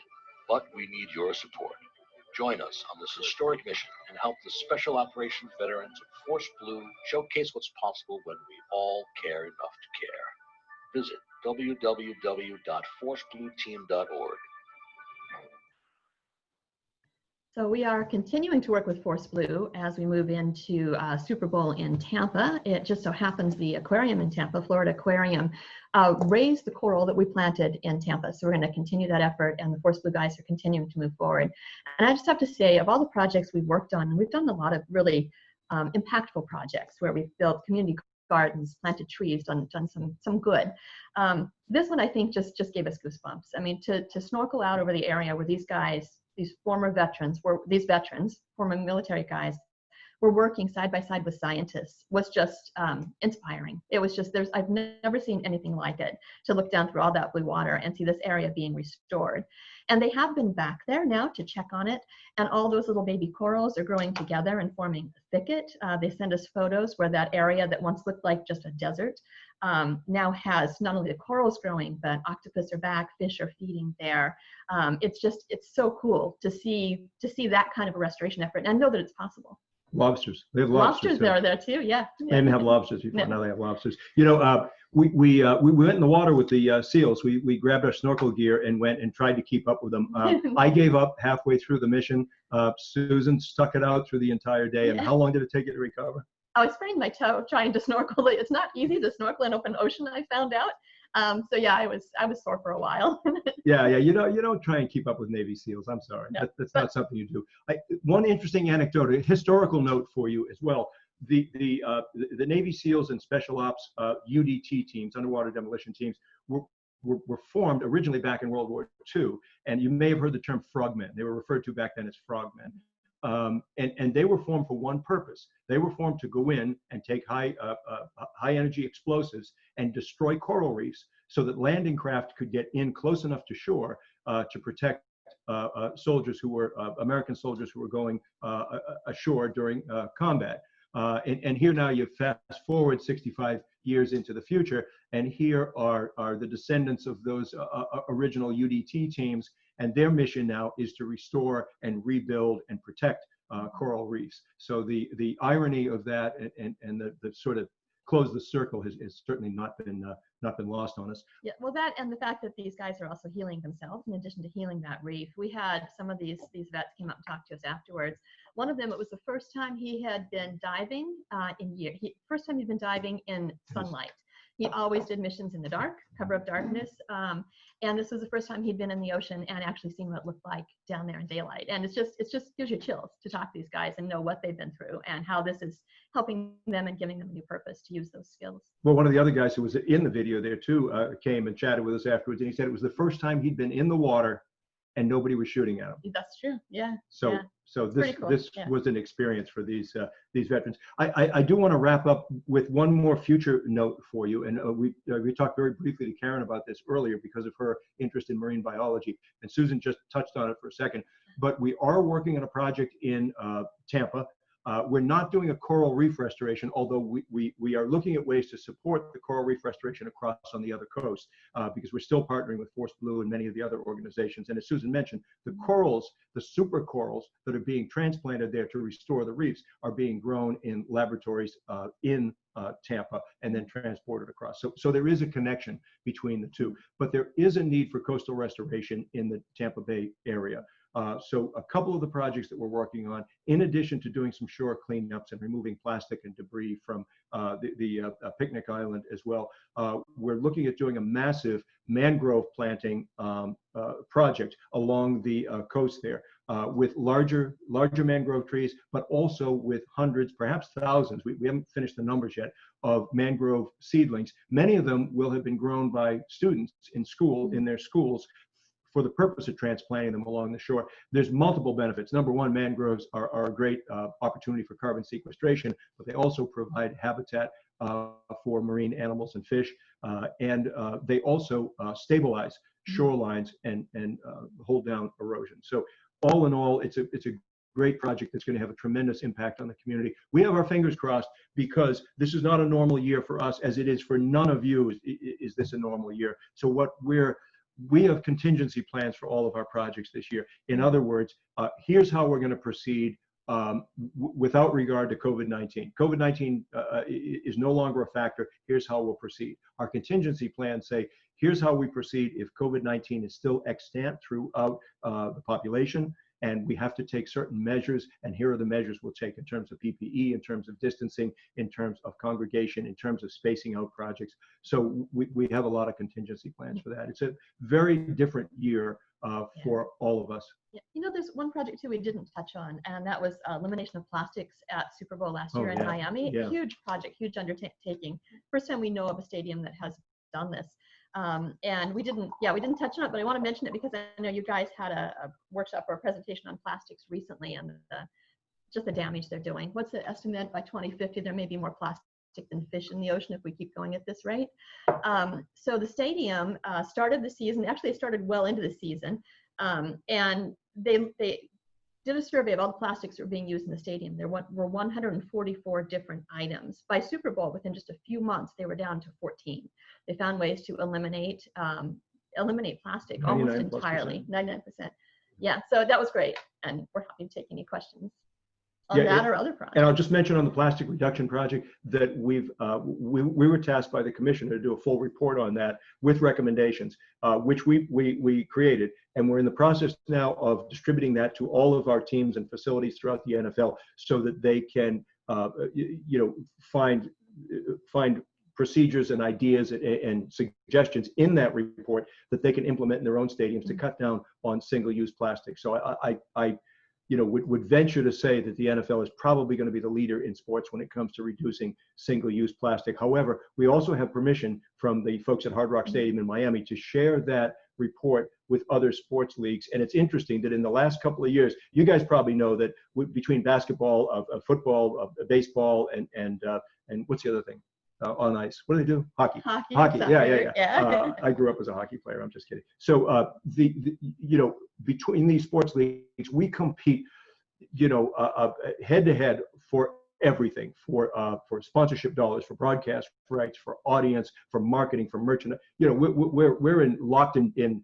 But we need your support. Join us on this historic mission and help the Special Operations veterans of Force Blue showcase what's possible when we all care enough to care. Visit www.forceblueteam.org So we are continuing to work with Force Blue as we move into uh, Super Bowl in Tampa. It just so happens the aquarium in Tampa, Florida Aquarium, uh, raised the coral that we planted in Tampa. So we're going to continue that effort, and the Force Blue guys are continuing to move forward. And I just have to say, of all the projects we've worked on, and we've done a lot of really um, impactful projects where we've built community gardens, planted trees, done, done some, some good. Um, this one I think just, just gave us goosebumps. I mean, to, to snorkel out over the area where these guys these former veterans were these veterans, former military guys, were working side by side with scientists was just um, inspiring. It was just there's I've never seen anything like it to look down through all that blue water and see this area being restored. And they have been back there now to check on it, and all those little baby corals are growing together and forming a thicket. Uh, they send us photos where that area that once looked like just a desert um, now has not only the corals growing, but octopus are back, fish are feeding there. Um, it's just, it's so cool to see, to see that kind of a restoration effort and know that it's possible. Lobsters. They have lobsters. Lobsters are there too, yeah. They didn't have lobsters before, now they have lobsters. You know, uh, we, we, uh, we went in the water with the uh, seals. We, we grabbed our snorkel gear and went and tried to keep up with them. Uh, I gave up halfway through the mission. Uh, Susan stuck it out through the entire day. And Yeah. how long did it take you to recover? I was spraining my toe trying to snorkel. It's not easy to snorkel in open ocean, I found out. Um, so yeah, I was I was sore for a while. Yeah, yeah. You know, you don't try and keep up with Navy SEALs. I'm sorry. No, That, that's not something you do. I, one interesting anecdote, a historical note for you as well. The the uh, the, Navy SEALs and Special Ops uh, UDT teams, underwater demolition teams, were, were were formed originally back in World War II, and you may have heard the term frogmen. They were referred to back then as frogmen. Um, and, and they were formed for one purpose. They were formed to go in and take high, uh, uh, high energy explosives and destroy coral reefs so that landing craft could get in close enough to shore uh, to protect uh, uh, soldiers who were uh, American soldiers who were going uh, ashore during combat. Uh, and, and here now you fast forward 65 years into the future, and here are, are the descendants of those uh, uh, original UDT teams, and their mission now is to restore and rebuild and protect uh, coral reefs. So the the irony of that and, and, and the, the sort of close the circle has, has certainly not been uh, not been lost on us. Yeah, well, that and the fact that these guys are also healing themselves in addition to healing that reef. We had some of these these vets came up and talked to us afterwards. One of them, it was the first time he had been diving uh, in year. He, first time he'd been diving in sunlight. He always did missions in the dark, cover of darkness. Um, and this was the first time he'd been in the ocean and actually seen what it looked like down there in daylight. And it's just, it's just gives you chills to talk to these guys and know what they've been through and how this is helping them and giving them a new purpose to use those skills. Well, one of the other guys who was in the video there too uh, came and chatted with us afterwards, and he said it was the first time he'd been in the water and nobody was shooting at them. That's true. Yeah. So, yeah. so this cool, this yeah. was an experience for these uh, these veterans. I, I I do want to wrap up with one more future note for you, and uh, we uh, we talked very briefly to Karen about this earlier because of her interest in marine biology, and Susan just touched on it for a second. But we are working on a project in uh, Tampa. Uh, we're not doing a coral reef restoration, although we, we, we are looking at ways to support the coral reef restoration across on the other coast, uh, because we're still partnering with Force Blue and many of the other organizations. And as Susan mentioned, the corals, the super corals that are being transplanted there to restore the reefs are being grown in laboratories uh, in uh, Tampa and then transported across. So, so there is a connection between the two, but there is a need for coastal restoration in the Tampa Bay area. Uh, so a couple of the projects that we're working on, in addition to doing some shore cleanups and removing plastic and debris from uh, the, the uh, uh, picnic island as well, uh, we're looking at doing a massive mangrove planting um, uh, project along the coast there with larger larger mangrove trees, but also with hundreds, perhaps thousands. We, we haven't finished the numbers yet of mangrove seedlings. Many of them will have been grown by students in school in their schools for the purpose of transplanting them along the shore. There's multiple benefits. Number one, mangroves are, are a great uh, opportunity for carbon sequestration, but they also provide habitat uh, for marine animals and fish, uh, and uh, they also uh, stabilize shorelines and and hold down erosion. So all in all, it's a it's a great project that's going to have a tremendous impact on the community. We have our fingers crossed because this is not a normal year for us as it is for none of you is, is this a normal year. So what we're we have contingency plans for all of our projects this year. In other words, uh, here's how we're going to proceed um, without regard to COVID-19. COVID-19 uh, uh is no longer a factor. Here's how we'll proceed. Our contingency plans say, here's how we proceed if COVID-19 is still extant throughout uh, the population and we have to take certain measures and here are the measures we'll take in terms of PPE, in terms of distancing, in terms of congregation, in terms of spacing out projects. So we, we have a lot of contingency plans for that. It's a very different year uh, for all of us. Yeah. You know, there's one project too we didn't touch on, and that was uh, elimination of plastics at Super Bowl last Oh, year in yeah. Miami. Yeah. Huge project, huge undertaking. First time we know of a stadium that has done this. Um, and we didn't, yeah, we didn't touch on it, but I want to mention it because I know you guys had a, a workshop or a presentation on plastics recently and the, just the damage they're doing. What's the estimate by 2050? There may be more plastic than fish in the ocean if we keep going at this rate. Um, so the stadium uh, started the season, actually it started well into the season, um, and they, they did a survey of all the plastics that were being used in the stadium. There were 144 different items. By Super Bowl, within just a few months, they were down to 14. They found ways to eliminate um, eliminate plastic almost entirely, 99%. Yeah, so that was great, and we're happy to take any questions on Yeah, that it- or other projects. And I'll just mention on the plastic reduction project that we've, uh, we, we were tasked by the commissioner to do a full report on that with recommendations, uh, which we, we, we created. And we're in the process now of distributing that to all of our teams and facilities throughout the NFL so that they can, uh, you, you know, find, find procedures and ideas and, and suggestions in that report that they can implement in their own stadiums to cut down on single-use plastic. So I, I, I you know, would, would venture to say that the NFL is probably going to be the leader in sports when it comes to reducing single-use plastic. However, we also have permission from the folks at Hard Rock Stadium in Miami to share that report with other sports leagues. And it's interesting that in the last couple of years, you guys probably know that between basketball, uh, football, uh, baseball, and and uh, and what's the other thing? Uh, on ice. What do they do? Hockey. Hockey, Hockey. Yeah, yeah, yeah. yeah. Uh, I grew up as a hockey player. I'm just kidding. So uh, the, the you know between these sports leagues, we compete, you know, head to head for everything for uh, for sponsorship dollars, for broadcast rights, for audience, for marketing, for merchandise. You know, we're we're we're in locked in in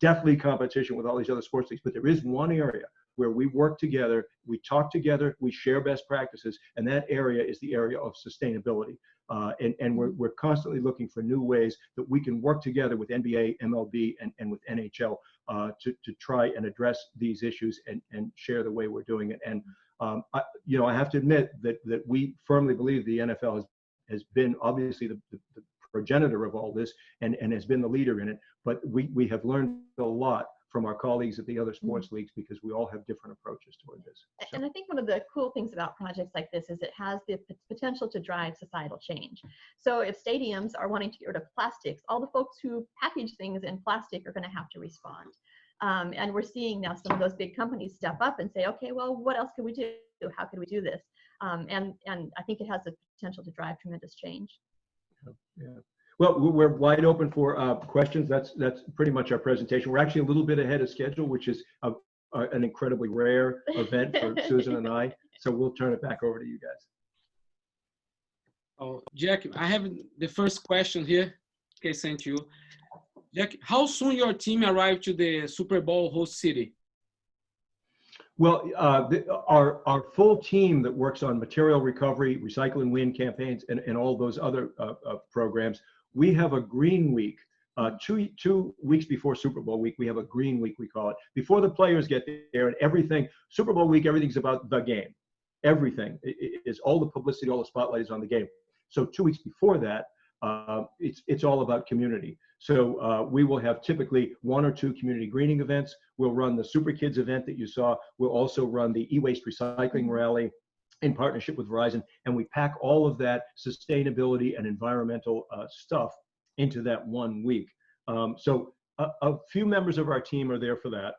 deathly competition with all these other sports leagues. But there is one area where we work together, we talk together, we share best practices, and that area is the area of sustainability. Uh, and and we're, we're constantly looking for new ways that we can work together with NBA, MLB, and, and with NHL uh, to, to try and address these issues and, and share the way we're doing it. And, um, I, you know, I have to admit that, that we firmly believe the NFL has, has been obviously the, the, the progenitor of all this and, and has been the leader in it. But we, we have learned a lot from our colleagues at the other sports leagues because we all have different approaches toward this. And I think one of the cool things about projects like this is it has the p- potential to drive societal change. So if stadiums are wanting to get rid of plastics, all the folks who package things in plastic are going to have to respond. Um, and we're seeing now some of those big companies step up and say, okay, well, what else can we do? How can we do this? Um, and and I think it has the potential to drive tremendous change. Yeah. Well, we- we're wide open for uh, questions. That's that's pretty much our presentation. We're actually a little bit ahead of schedule, which is a, a, an incredibly rare event for Susan and I. So we'll turn it back over to you guys. Oh, Jack, I have the first question here. Okay, sent to you. Jack, how soon your team arrived to the Super Bowl host city? Well, uh, the, our our full team that works on material recovery, recycle and win campaigns, and, and all those other uh, uh, programs, we have a green week. Uh, two two weeks before Super Bowl week, we have a green week we call it. Before the players get there and everything, Super Bowl week, everything's about the game. Everything is all the publicity, all the spotlight is on the game. So two weeks before that, uh, it's it's all about community. So uh, we will have typically one or two community greening events. We'll run the Super Kids event that you saw. We'll also run the e-waste recycling rally in partnership with Verizon, and we pack all of that sustainability and environmental uh, stuff into that one week. Um, so a, a few members of our team are there for that.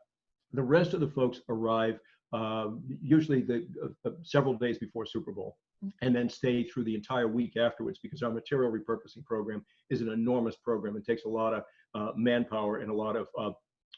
The rest of the folks arrive uh, usually the uh, uh, several days before Super Bowl, and then stay through the entire week afterwards because our material repurposing program is an enormous program. It takes a lot of uh, manpower and a lot of uh,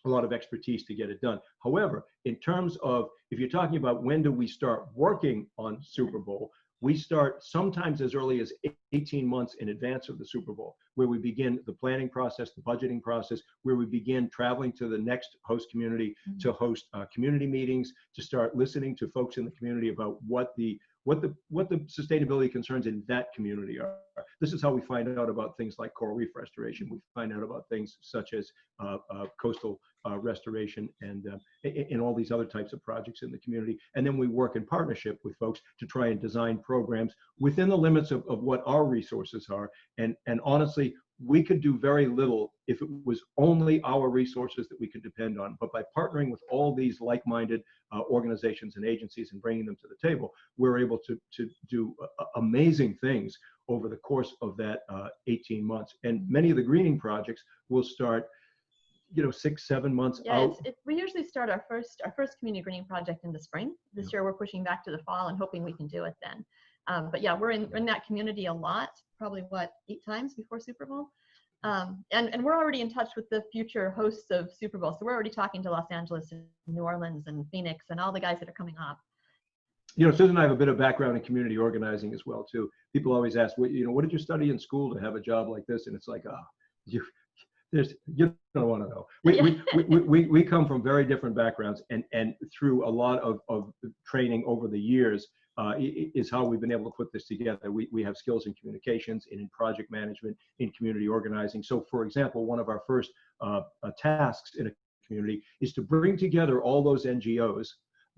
a lot of expertise to get it done. However, in terms of if you're talking about when do we start working on Super Bowl, we start sometimes as early as 18 months in advance of the Super Bowl, where we begin the planning process, the budgeting process, where we begin traveling to the next host community mm -hmm. to host uh, community meetings, to start listening to folks in the community about what the what the what the sustainability concerns in that community are. This is how we find out about things like coral reef restoration. We find out about things such as uh, uh, coastal uh, restoration and in uh, all these other types of projects in the community. And then we work in partnership with folks to try and design programs within the limits of, of what our resources are. And and honestly, we could do very little if it was only our resources that we could depend on. But by partnering with all these like-minded uh, organizations and agencies and bringing them to the table, we're able to, to do uh, amazing things over the course of that uh, 18 months. And many of the greening projects will start you know six seven months yeah, out it, we usually start our first our first community greening project in the spring this yeah. year we're pushing back to the fall and hoping we can do it then um, but yeah we're in, in that community a lot probably what eight times before super bowl um, and, and we're already in touch with the future hosts of Super Bowl. So we're already talking to Los Angeles and New Orleans and Phoenix and all the guys that are coming up. You know, Susan and I have a bit of background in community organizing as well too. People always ask, what, you know, what did you study in school to have a job like this? And it's like, ah, oh, you, there's, you don't want to know. We, we, we, we, we come from very different backgrounds and, and through a lot of, of training over the years, uh, is how we've been able to put this together. We, we have skills in communications and in project management, in community organizing. So for example, one of our first uh, uh, tasks in a community is to bring together all those NGOs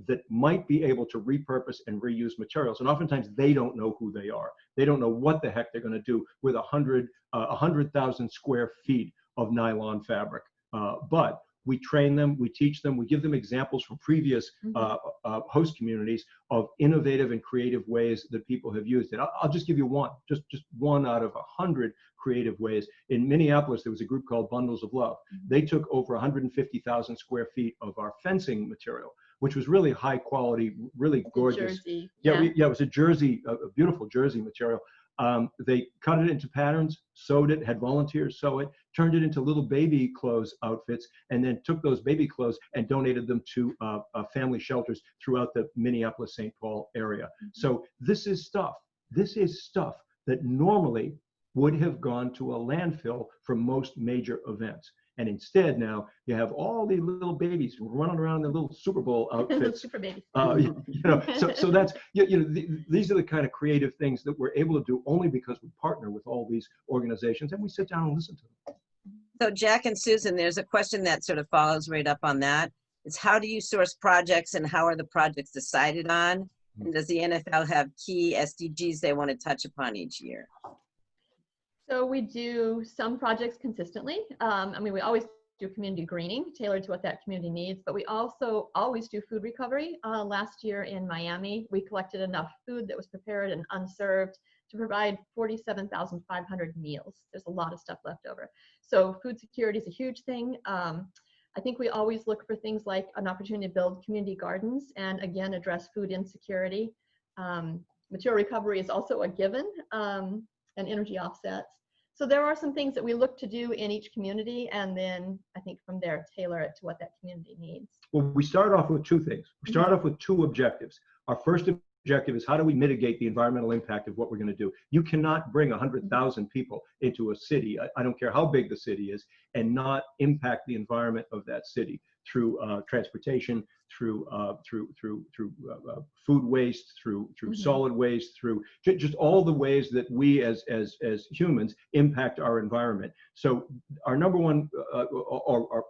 that might be able to repurpose and reuse materials. And oftentimes they don't know who they are. They don't know what the heck they're gonna do with a hundred, uh, 100,000 square feet of nylon fabric. Uh, but we train them, we teach them, we give them examples from previous mm-hmm. uh, uh, host communities of innovative and creative ways that people have used it. I'll, I'll just give you one, just, just one out of a hundred creative ways. In Minneapolis, there was a group called Bundles of Love. Mm-hmm. They took over 150,000 square feet of our fencing material which was really high quality, really gorgeous. Jersey. Yeah, yeah. We, yeah, it was a jersey, a, a beautiful jersey material, um, they cut it into patterns, sewed it, had volunteers sew it, turned it into little baby clothes outfits, and then took those baby clothes and donated them to uh, uh, family shelters throughout the Minneapolis St. Paul area. Mm -hmm. So this is stuff. This is stuff that normally would have gone to a landfill for most major events. And instead now you have all these little babies running around in the little Super Bowl outfits. Super babies. Uh, you, you, know, so, so that's, you, you know, the, these are the kind of creative things that we're able to do only because we partner with all these organizations and we sit down and listen to them. So Jack and Susan, there's a question that sort of follows right up on that. It's how do you source projects and how are the projects decided on? And does the NFL have key SDGs they want to touch upon each year? So we do some projects consistently. Um, I mean, we always do community greening tailored to what that community needs, but we also always do food recovery. Uh, last year in Miami, we collected enough food that was prepared and unserved to provide 47,500 meals. There's a lot of stuff left over. So food security is a huge thing. Um, I think we always look for things like an opportunity to build community gardens and again address food insecurity. Um, material recovery is also a given um, and energy offsets. So there are some things that we look to do in each community, and then I think from there tailor it to what that community needs. Well, we start off with two things. We start mm -hmm. off with two objectives. Our first objective is how do we mitigate the environmental impact of what we're going to do? You cannot bring 100,000 people into a city, I, I, don't care how big the city is, and not impact the environment of that city through uh, transportation, through uh, through through through uh, uh food waste, through through mm -hmm. solid waste, through just all the ways that we as as as humans impact our environment. So our number one uh, or, or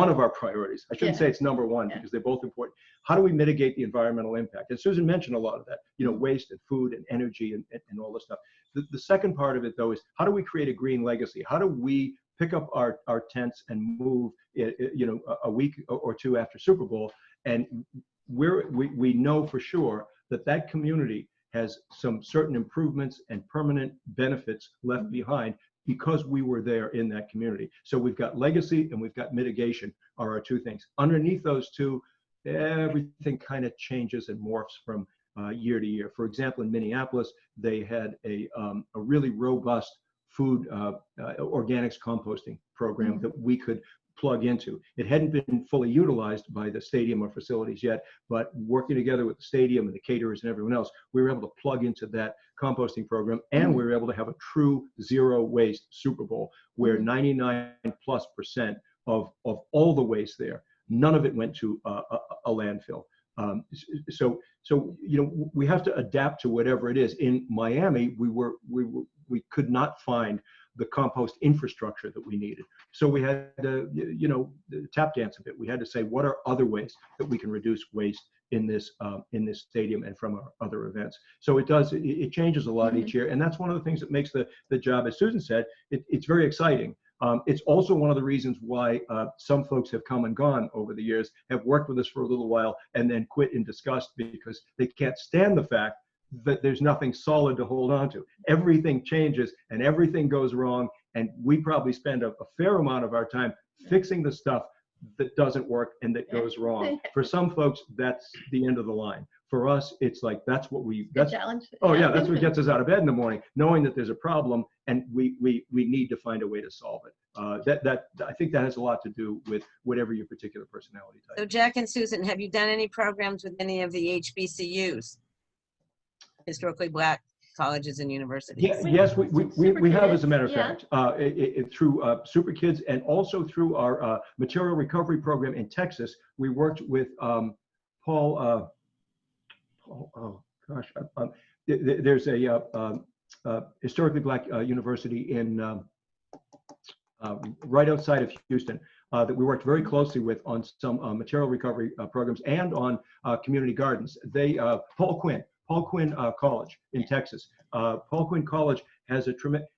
one of our priorities. I shouldn't yeah. say it's number one yeah. because they're both important. How do we mitigate the environmental impact? And Susan mentioned a lot of that, you know, waste and food and energy and, and, and all this stuff. The, the second part of it though is how do we create a green legacy? How do we pick up our, our tents and move, you know, a week or two after Super Bowl. And we're, we, we know for sure that that community has some certain improvements and permanent benefits left behind because we were there in that community. So we've got legacy and we've got mitigation are our two things. Underneath those two, everything kind of changes and morphs from uh, year to year. For example, in Minneapolis, they had a, um, a really robust food uh, uh, organics composting program mm -hmm. that we could plug into. It hadn't been fully utilized by the stadium or facilities yet, but working together with the stadium and the caterers and everyone else, we were able to plug into that composting program and we were able to have a true zero waste Super Bowl where mm-hmm. 99 plus percent of, of all the waste there, none of it went to a, a landfill. Um, so, so you know, we have to adapt to whatever it is. In Miami, we were we were, we could not find the compost infrastructure that we needed. So we had to, you know, tap dance a bit. We had to say, what are other ways that we can reduce waste in this um, in this stadium and from our other events? So it does, it, it changes a lot mm -hmm. each year, and that's one of the things that makes the the job, as Susan said, it, it's very exciting. Um, it's also one of the reasons why uh, some folks have come and gone over the years, have worked with us for a little while, and then quit in disgust because they can't stand the fact that there's nothing solid to hold on to. Everything changes and everything goes wrong. And we probably spend a, a fair amount of our time fixing the stuff that doesn't work and that goes wrong. For some folks, that's the end of the line. For us, it's like that's what we that's challenge. Oh yeah, that's what gets us out of bed in the morning, knowing that there's a problem and we we we need to find a way to solve it. Uh, that that I think that has a lot to do with whatever your particular personality type. So Jack and Susan, have you done any programs with any of the HBCUs? Historically black colleges and universities. Yeah, yes, we, we, we, we, have, as a matter of yeah. fact, uh, it, it, through uh, Super Kids and also through our uh, material recovery program in Texas, we worked with um, Paul, uh, Paul, oh gosh, uh, um, there's a uh, um, historically black university in um, right outside of Houston. that we worked very closely with on some material recovery programs and on community gardens. They, Paul Quinn, Paul Quinn uh, College in Texas. Uh, Paul Quinn College has a tremendous,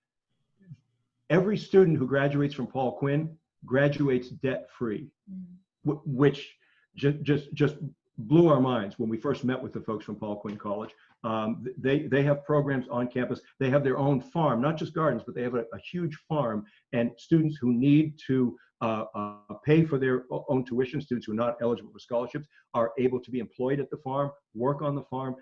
every student who graduates from Paul Quinn graduates debt free, mm. which just, just, just blew our minds when we first met with the folks from Paul Quinn College. Um, they, they have programs on campus. They have their own farm, not just gardens, but they have a, a huge farm and students who need to uh, uh, pay for their own tuition, students who are not eligible for scholarships are able to be employed at the farm, work on the farm,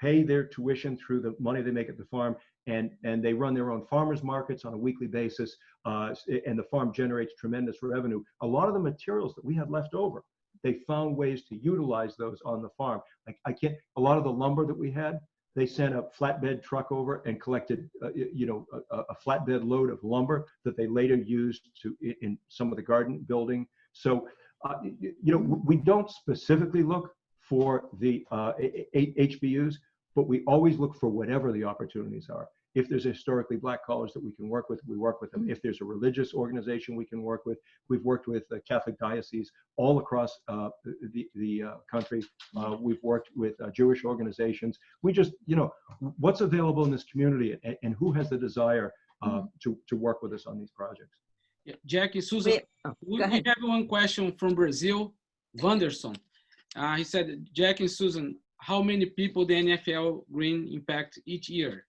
pay their tuition through the money they make at the farm, and, and they run their own farmers markets on a weekly basis, uh, and the farm generates tremendous revenue. A lot of the materials that we had left over, they found ways to utilize those on the farm. Like I can't, a lot of the lumber that we had, they sent a flatbed truck over and collected, uh, you know, a, a, flatbed load of lumber that they later used to in some of the garden building. So, uh, you know, we don't specifically look for the uh, HBUs, but we always look for whatever the opportunities are. If there's a historically black college that we can work with, we work with them. If there's a religious organization we can work with, we've worked with the Catholic dioceses all across uh, the, the uh, country. Uh, we've worked with uh, Jewish organizations. We just, you know, what's available in this community and, and who has the desire uh, mm-hmm. to, to work with us on these projects. Yeah, Jackie, Susan, Wait, oh, we, we have one question from Brazil, Vanderson. Uh, he said, Jack and Susan, how many people the NFL green impact each year?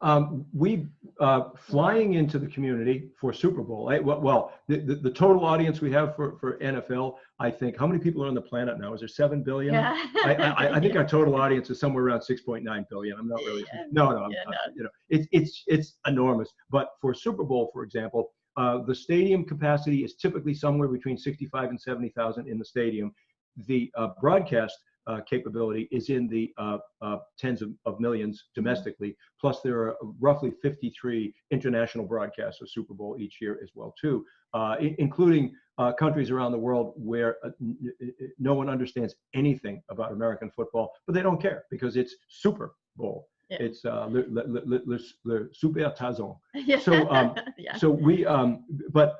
Um, we uh, flying into the community for Super Bowl. I, well, well the, the, the, total audience we have for, for NFL, I think, how many people are on the planet now? Is there seven billion? Yeah. I, I, I think our total audience is somewhere around 6.9 billion. I'm not really. Yeah. No, no, yeah, no. you know, it's it's it's enormous. But for Super Bowl, for example, uh, the stadium capacity is typically somewhere between 65 and 70,000 in the stadium. The uh, broadcast uh, capability is in the uh, uh, tens of, of, millions domestically. Plus, there are roughly 53 international broadcasts of Super Bowl each year as well, too, uh, including uh, countries around the world where uh, no one understands anything about American football, but they don't care because it's Super Bowl. Yeah. It's le, le, le, le, le super tazon. Yeah. So, um, yeah. so we, um, but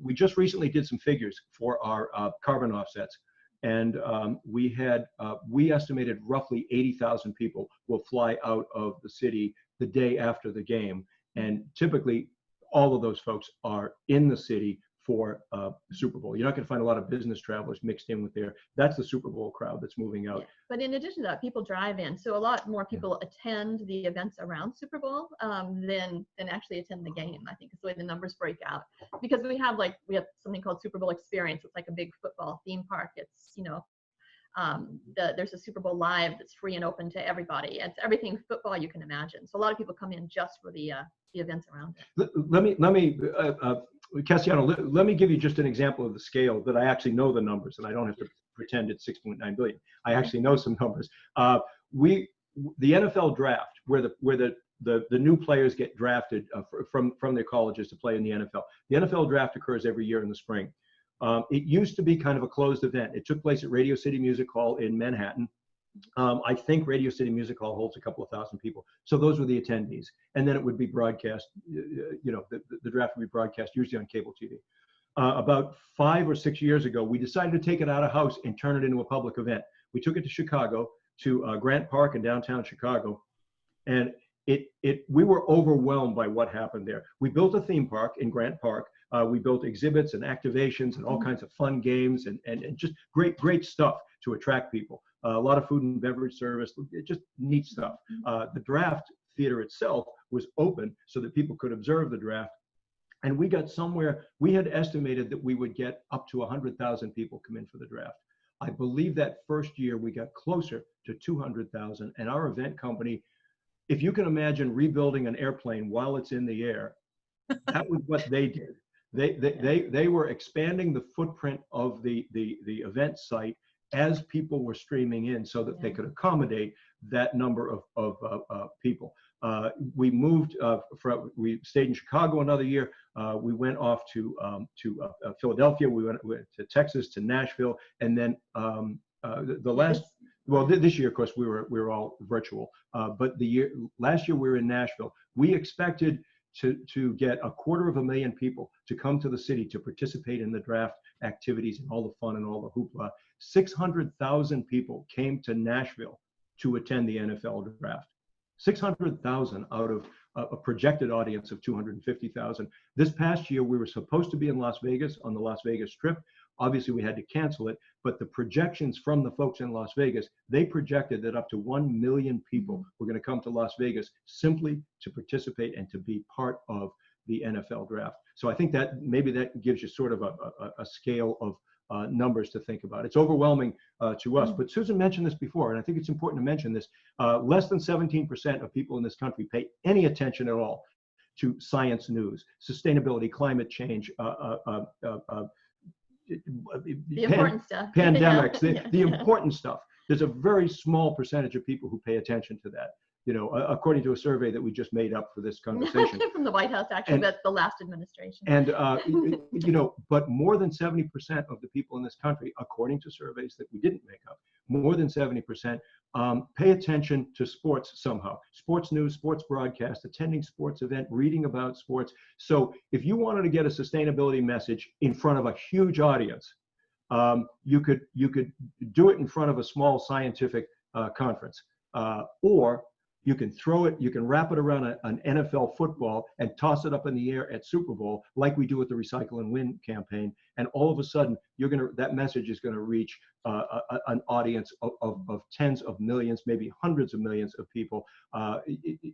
we just recently did some figures for our carbon offsets and um, we had uh, we estimated roughly 80,000 people will fly out of the city the day after the game. And typically all of those folks are in the city for uh, Super Bowl. You're not going to find a lot of business travelers mixed in with there. That's the Super Bowl crowd that's moving out. But in addition to that, people drive in, so a lot more people attend the events around Super Bowl um, than than actually attend the game. I think is the way the numbers break out because we have like we have something called Super Bowl Experience. It's like a big football theme park. It's you know um, the, there's a Super Bowl live that's free and open to everybody. It's everything football you can imagine. So a lot of people come in just for the uh, the events around it. Let, let me let me uh, uh, Cassiano, let, let, me give you just an example of the scale that I actually know the numbers and I don't have to pretend it's 6.9 billion. I actually know some numbers. Uh, we the NFL draft where the where the the, the new players get drafted uh, from from their colleges to play in the NFL. The NFL draft occurs every year in the spring. Um, it used to be kind of a closed event. It took place at Radio City Music Hall in Manhattan. Um, I think Radio City Music Hall holds a couple of thousand people. So those were the attendees. And then it would be broadcast, you know, the, the draft would be broadcast usually on cable TV. Uh, about five or six years ago, we decided to take it out of house and turn it into a public event. We took it to Chicago, to uh, Grant Park in downtown Chicago. And it, it, we were overwhelmed by what happened there. We built a theme park in Grant Park uh, we built exhibits and activations and all mm-hmm. kinds of fun games and, and, and just great, great stuff to attract people. A lot of food and beverage service, just neat stuff. Mm-hmm. Uh, the draft theater itself was open so that people could observe the draft. And we got somewhere, we had estimated that we would get up to 100,000 people come in for the draft. I believe that first year we got closer to 200,000 and our event company, if you can imagine rebuilding an airplane while it's in the air, that was what they did. They, they, they, they were expanding the footprint of the, the, the event site as people were streaming in so that yeah. they could accommodate that number of, of uh, uh, people. Uh, we moved uh, from, we stayed in Chicago another year. Uh, we went off to, um, to uh, Philadelphia. We went, went, to Texas, to Nashville. And then um, the, the, last, well, th this year, of course, we were, we were all virtual. but the year, last year we were in Nashville. We expected to, to get a quarter of a million people to come to the city to participate in the draft activities and all the fun and all the hoopla. 600,000 people came to Nashville to attend the NFL draft. 600,000 out of a projected audience of 250,000. This past year, we were supposed to be in Las Vegas on the Las Vegas Strip. Obviously, we had to cancel it, but the projections from the folks in Las Vegas, they projected that up to 1 million people were going to come to Las Vegas simply to participate and to be part of the NFL draft. So I think that maybe that gives you sort of a, a, a scale of uh, numbers to think about. It's overwhelming uh, to us, but Susan mentioned this before, and I think it's important to mention this. Uh, less than 17% of people in this country pay any attention at all to science news, sustainability, climate change, uh, uh, uh, the important stuff. pandemics, the, the important stuff. There's a very small percentage of people who pay attention to that. You know, according to a survey that we just made up for this conversation. From the White House, actually, and, that's the last administration. And, uh, you know, but more than 70% of the people in this country, according to surveys that we didn't make up, more than 70% um, pay attention to sports somehow. Sports news, sports broadcast, attending sports event, reading about sports. So if you wanted to get a sustainability message in front of a huge audience, um, you could you could do it in front of a small scientific uh, conference, uh, or you can throw it, you can wrap it around a, an NFL football and toss it up in the air at Super Bowl, like we do with the Recycle and Win campaign. And all of a sudden, you're gonna that message is gonna reach uh, a, an audience of, of, of, tens of millions, maybe hundreds of millions of people, uh,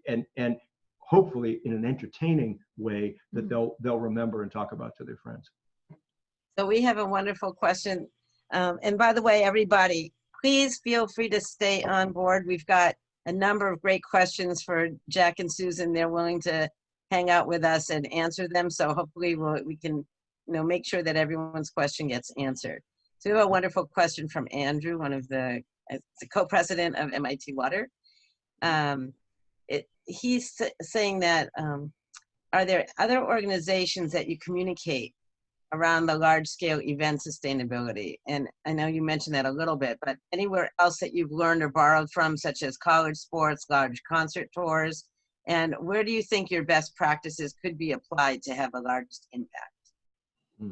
and and hopefully in an entertaining way that mm-hmm. they'll they'll remember and talk about to their friends. So we have a wonderful question. Um, and by the way, everybody, please feel free to stay on board. We've got a number of great questions for Jack and Susan. They're willing to hang out with us and answer them. So hopefully we'll, we can you know, make sure that everyone's question gets answered. So we have a wonderful question from Andrew, one of the, uh, the co-president of MIT Water. Um, it, he's saying that, um, are there other organizations that you communicate around the large scale event sustainability. And I know you mentioned that a little bit, but anywhere else that you've learned or borrowed from, such as college sports, large concert tours, and where do you think your best practices could be applied to have the largest impact? Hmm.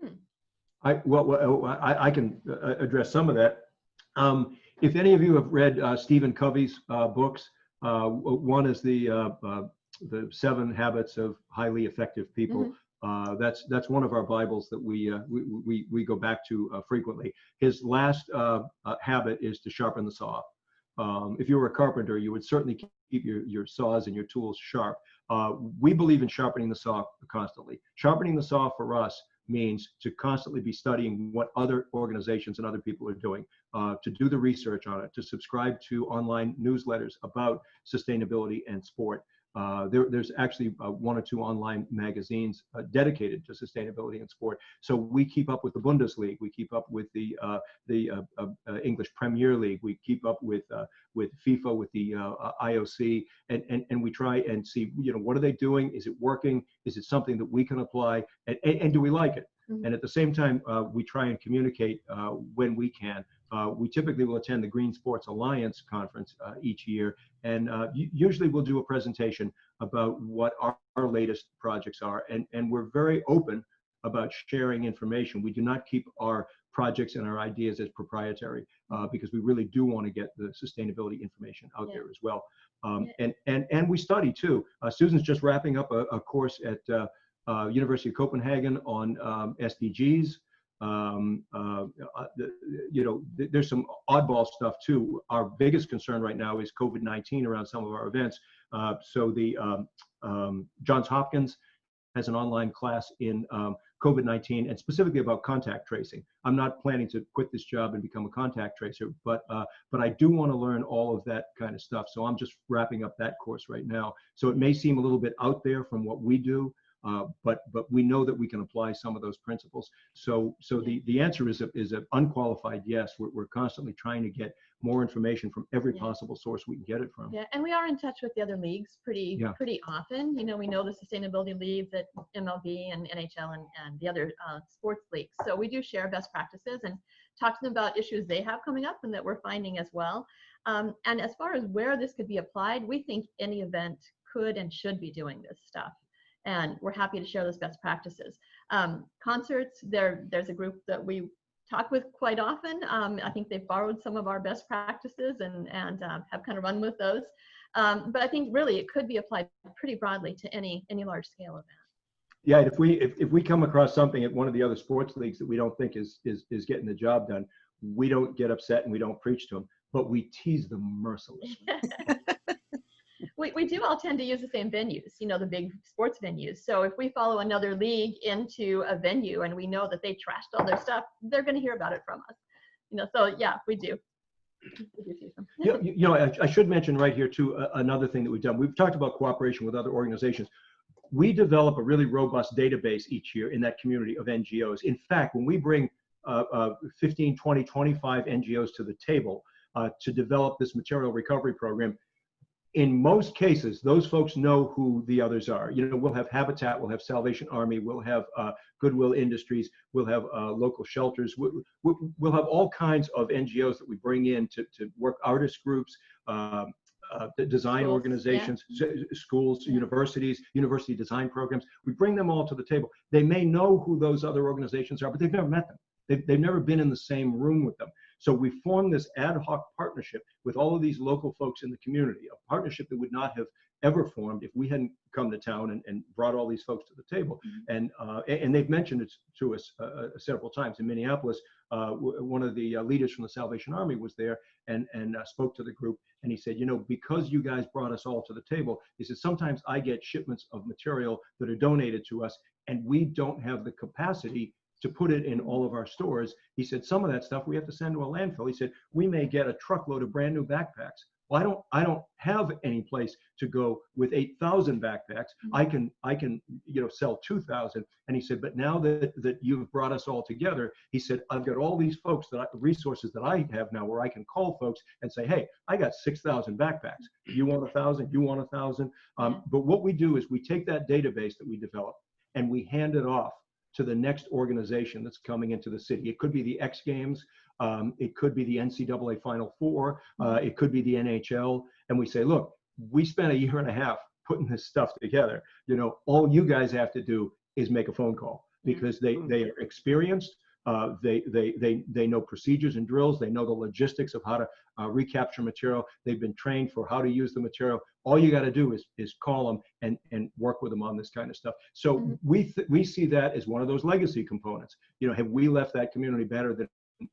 hmm. I, well, well I, I, can uh, address some of that. Um, if any of you have read uh, Stephen Covey's uh, books, uh, one is the uh, uh, the Seven Habits of Highly Effective People. Mm -hmm Uh, that's that's one of our Bibles that we uh, we, we we go back to uh, frequently. His last uh, uh, habit is to sharpen the saw. Um, if you were a carpenter, you would certainly keep your your saws and your tools sharp. Uh, we believe in sharpening the saw constantly. Sharpening the saw for us means to constantly be studying what other organizations and other people are doing, to do the research on it, to subscribe to online newsletters about sustainability and sport, uh, there, there's actually uh, one or two online magazines uh, dedicated to sustainability in sport. So we keep up with the Bundesliga, we keep up with the uh, the uh, English Premier League, we keep up with with FIFA, with the IOC, and, and and we try and see you know what are they doing? Is it working? Is it something that we can apply? And, and, and do we like it? Mm -hmm. And at the same time, we try and communicate when we can. Uh, we typically will attend the Green Sports Alliance conference uh, each year, and uh, usually we'll do a presentation about what our, our, latest projects are, and, and we're very open about sharing information. We do not keep our projects and our ideas as proprietary uh, because we really do want to get the sustainability information out yeah. there as well. Um, yeah. and, and, and we study too. Uh, Susan's just wrapping up a, a course at uh, University of Copenhagen on um, SDGs. Um, uh, uh you know, th there's some oddball stuff too. Our biggest concern right now is COVID-19 around some of our events. Uh, so the um, um, Johns Hopkins has an online class in um, COVID-19 and specifically about contact tracing. I'm not planning to quit this job and become a contact tracer, but uh, but I do want to learn all of that kind of stuff. So I'm just wrapping up that course right now. So it may seem a little bit out there from what we do, uh, but but we know that we can apply some of those principles. So so the the answer is a, is an unqualified yes. We're, we're constantly trying to get more information from every yeah. possible source we can get it from. Yeah, and we are in touch with the other leagues pretty yeah. pretty often. You know, we know the sustainability leagues at MLB and NHL and, and the other uh, sports leagues. So we do share best practices and talk to them about issues they have coming up and that we're finding as well. Um, and as far as where this could be applied, we think any event could and should be doing this stuff and we're happy to share those best practices. Um, concerts, there, there's a group that we talk with quite often. Um, I think they've borrowed some of our best practices and, and um, have kind of run with those. Um, but I think really it could be applied pretty broadly to any, any large scale event. Yeah, if we if, if we come across something at one of the other sports leagues that we don't think is is is getting the job done, we don't get upset and we don't preach to them, but we tease them mercilessly. we, we do all tend to use the same venues, you know, the big sports venues. So if we follow another league into a venue and we know that they trashed all their stuff, they're going to hear about it from us. You know, so yeah, we do. yeah, you know, I, I, should mention right here too uh, another thing that we've done. We've talked about cooperation with other organizations. We develop a really robust database each year in that community of NGOs. In fact, when we bring uh, uh, 15, 20, 25 NGOs to the table uh, to develop this material recovery program, in most cases, those folks know who the others are. You know, we'll have Habitat, we'll have Salvation Army, we'll have uh, Goodwill Industries, we'll have uh, local shelters, we'll, we'll, have all kinds of NGOs that we bring in to, to work artist groups, um, uh, design schools, organizations, yeah. schools, universities, university design programs. We bring them all to the table. They may know who those other organizations are, but they've never met them. They've, they've never been in the same room with them. So we formed this ad hoc partnership with all of these local folks in the community, a partnership that would not have ever formed if we hadn't come to town and, and brought all these folks to the table. Mm -hmm. And uh, and they've mentioned it to us uh, uh several times. In Minneapolis, uh, one of the uh, leaders from the Salvation Army was there and and uh, spoke to the group. And he said, you know, because you guys brought us all to the table, he said sometimes I get shipments of material that are donated to us, and we don't have the capacity to put it in all of our stores. He said, some of that stuff we have to send to a landfill. He said, we may get a truckload of brand new backpacks. Well, I don't, I don't have any place to go with 8,000 backpacks. I can, I can, you know, sell 2,000. And he said, but now that, that you've brought us all together, he said, I've got all these folks that I, resources that I have now where I can call folks and say, hey, I got 6,000 backpacks. You want a thousand, you want a thousand. Um, but what we do is we take that database that we develop and we hand it off to the next organization that's coming into the city. It could be the X Games, um, it could be the NCAA Final Four, uh, it could be the NHL, and we say, look, we spent a year and a half putting this stuff together. You know, all you guys have to do is make a phone call because they they are experienced. Uh, they, they, they, they know procedures and drills. They know the logistics of how to uh, recapture material. They've been trained for how to use the material. All you got to do is, is call them and, and work with them on this kind of stuff. So Mm-hmm. we, we see that as one of those legacy components. You know, have we left that community better than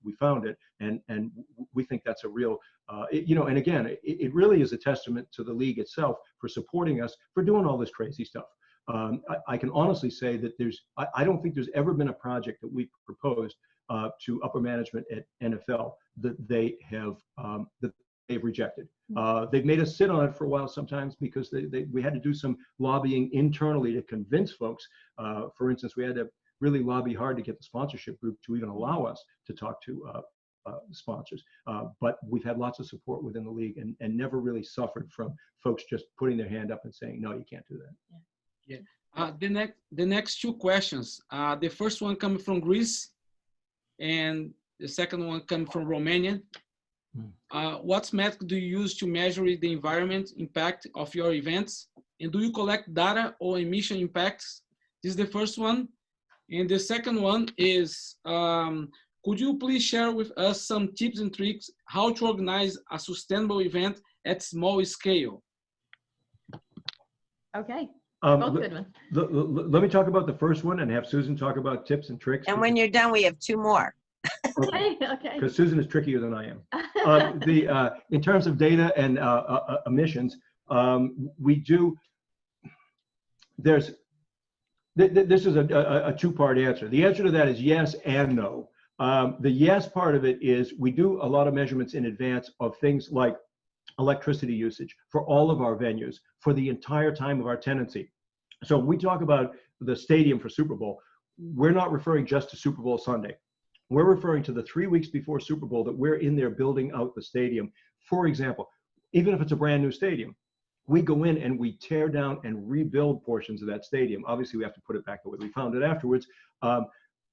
we found it? And, and we think that's a real, uh, it, you know, and again, it, it really is a testament to the league itself for supporting us for doing all this crazy stuff. Um, I, I, can honestly say that there's, I, I, don't think there's ever been a project that we proposed uh, to upper management at NFL that they have, um, that they've rejected. Uh, they've made us sit on it for a while sometimes because they, they, we had to do some lobbying internally to convince folks. Uh, for instance, we had to really lobby hard to get the sponsorship group to even allow us to talk to uh, uh, sponsors. Uh, but we've had lots of support within the league and, and never really suffered from folks just putting their hand up and saying, no, you can't do that. Yeah. Yeah. Uh, the next, the next two questions. Uh, the first one coming from Greece, and the second one coming from Romania. Uh, what method do you use to measure the environment impact of your events? And do you collect data or emission impacts? This is the first one. And the second one is, um, could you please share with us some tips and tricks how to organize a sustainable event at small scale? Okay. Um, Both good ones. le- le- let me talk about the first one and have Susan talk about tips and tricks. And when you're done, we have two more. Okay, okay. because Susan is trickier than I am. Um, the uh, in terms of data and uh, uh, uh, emissions, um, we do. There's th th this is a, a, a two-part answer. The answer to that is yes and no. Um, the yes part of it is we do a lot of measurements in advance of things like electricity usage for all of our venues for the entire time of our tenancy. So we talk about the stadium for Super Bowl, we're not referring just to Super Bowl Sunday. We're referring to the three weeks before Super Bowl that we're in there building out the stadium. For example, even if it's a brand new stadium, we go in and we tear down and rebuild portions of that stadium. Obviously, we have to put it back the way we found it afterwards. Um,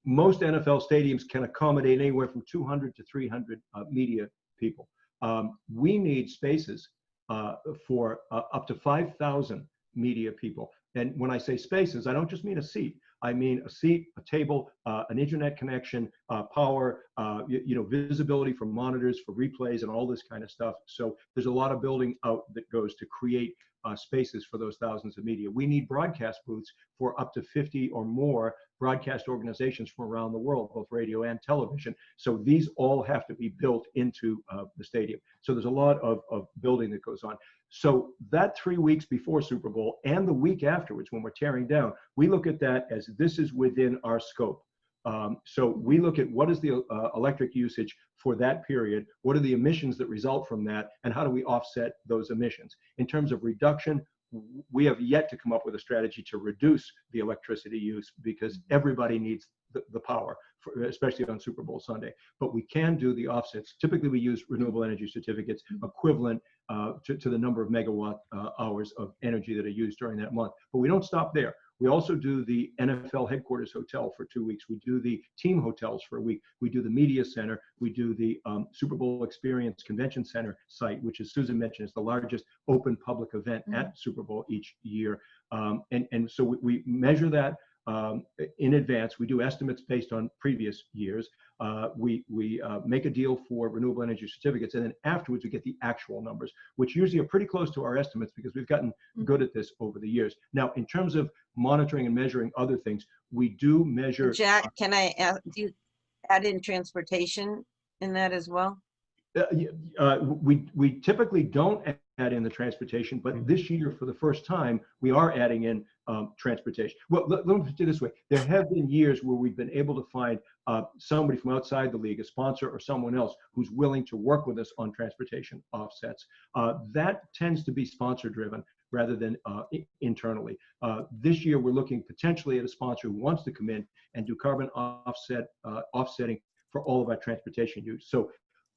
most NFL stadiums can accommodate anywhere from 200 to 300 uh, media people. Um, we need spaces uh, for uh, up to 5,000 media people. And when I say spaces, I don't just mean a seat. I mean a seat, a table, uh, an internet connection, uh, power, uh, you, you, know, visibility for monitors, for replays, and all this kind of stuff. So there's a lot of building out that goes to create uh, spaces for those thousands of media. We need broadcast booths for up to 50 or more broadcast organizations from around the world, both radio and television. So these all have to be built into uh, the stadium. So there's a lot of, of building that goes on. So that three weeks before Super Bowl and the week afterwards, when we're tearing down, we look at that as this is within our scope. Um, so we look at what is the uh, electric usage for that period, what are the emissions that result from that, and how do we offset those emissions. In terms of reduction, we have yet to come up with a strategy to reduce the electricity use because everybody needs the, the power, for, especially on Super Bowl Sunday. But we can do the offsets. Typically, we use renewable energy certificates equivalent uh, to, to, the number of megawatt uh, hours of energy that are used during that month. But we don't stop there. We also do the NFL headquarters hotel for two weeks. We do the team hotels for a week. We do the media center. We do the um, Super Bowl Experience Convention Center site, which, as Susan mentioned, is the largest open public event mm -hmm. at Super Bowl each year. Um, and, and so we, we measure that um, in advance. We do estimates based on previous years. Uh, we we uh, make a deal for renewable energy certificates, and then afterwards we get the actual numbers, which usually are pretty close to our estimates because we've gotten good at this over the years. Now, in terms of monitoring and measuring other things, we do measure. Jack, can I add, do you add in transportation in that as well? Uh, uh, we we typically don't add in the transportation, but this year, for the first time, we are adding in um, transportation. Well, let, let, me put it this way: there have been years where we've been able to find uh, somebody from outside the league, a sponsor or someone else, who's willing to work with us on transportation offsets. Uh, that tends to be sponsor-driven rather than uh, internally. Uh, this year, we're looking potentially at a sponsor who wants to come in and do carbon offset uh, offsetting for all of our transportation use. So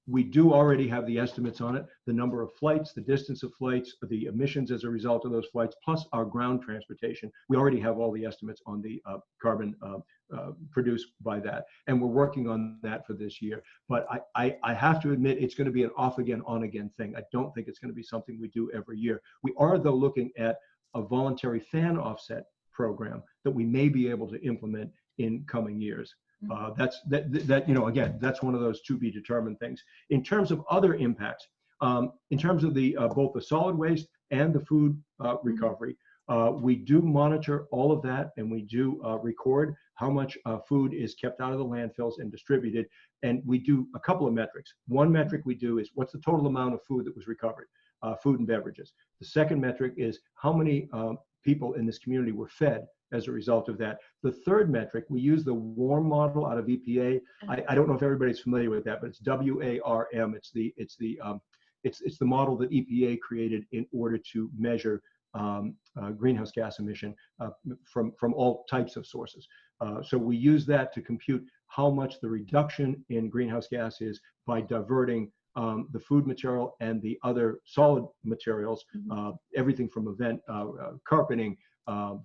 we do already have the estimates on it, the number of flights, the distance of flights, the emissions as a result of those flights, plus our ground transportation. We already have all the estimates on the uh, carbon uh, uh, produced by that. And we're working on that for this year. But I, I, I have to admit, it's going to be an off again, on again thing. I don't think it's going to be something we do every year. We are, though, looking at a voluntary fan offset program that we may be able to implement in coming years. Uh, that's that, that, you know, again, that's one of those to be determined things. In terms of other impacts, um, in terms of the uh, both the solid waste and the food uh, recovery, uh, we do monitor all of that and we do uh, record how much uh, food is kept out of the landfills and distributed. And we do a couple of metrics. One metric we do is what's the total amount of food that was recovered, uh, food and beverages. The second metric is how many um, people in this community were fed as a result of that. The third metric, we use the WARM model out of EPA. I, I don't know if everybody's familiar with that, but it's W-A-R-M. It's the, it's the, um, it's, it's the model that EPA created in order to measure um, uh, greenhouse gas emission uh, from, from all types of sources. Uh, so we use that to compute how much the reduction in greenhouse gas is by diverting um, the food material and the other solid materials, uh, everything from event uh, uh, carpeting,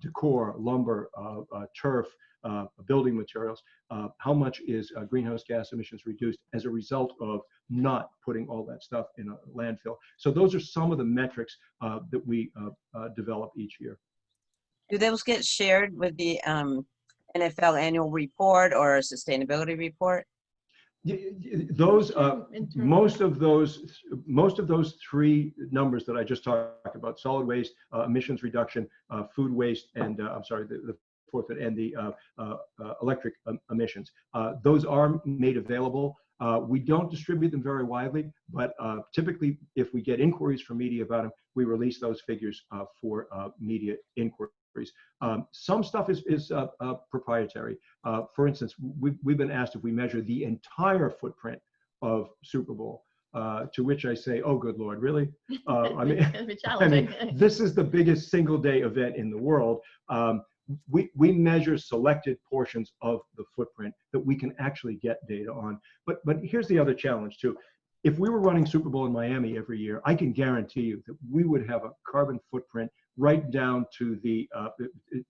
decor, lumber, turf, building materials, how much is greenhouse gas emissions reduced as a result of not putting all that stuff in a landfill. So those are some of the metrics that we develop each year. Do those get shared with the um, NFL annual report or a sustainability report? Those uh, most of those most of those three numbers that I just talked about solid waste uh, emissions reduction uh, food waste and uh, I'm sorry the, the fourth and the uh, uh, electric um, emissions those are made available. We don't distribute them very widely but typically if we get inquiries from media about them we release those figures for media inquiry um, some stuff is, is uh, uh, proprietary. Uh, for instance, we've, we've been asked if we measure the entire footprint of Super Bowl. Uh, to which I say, "Oh, good Lord, really?" Uh, I mean, I mean, this is the biggest single-day event in the world. Um, we we measure selected portions of the footprint that we can actually get data on. But but here's the other challenge too. If we were running Super Bowl in Miami every year, I can guarantee you that we would have a carbon footprint right down to the uh,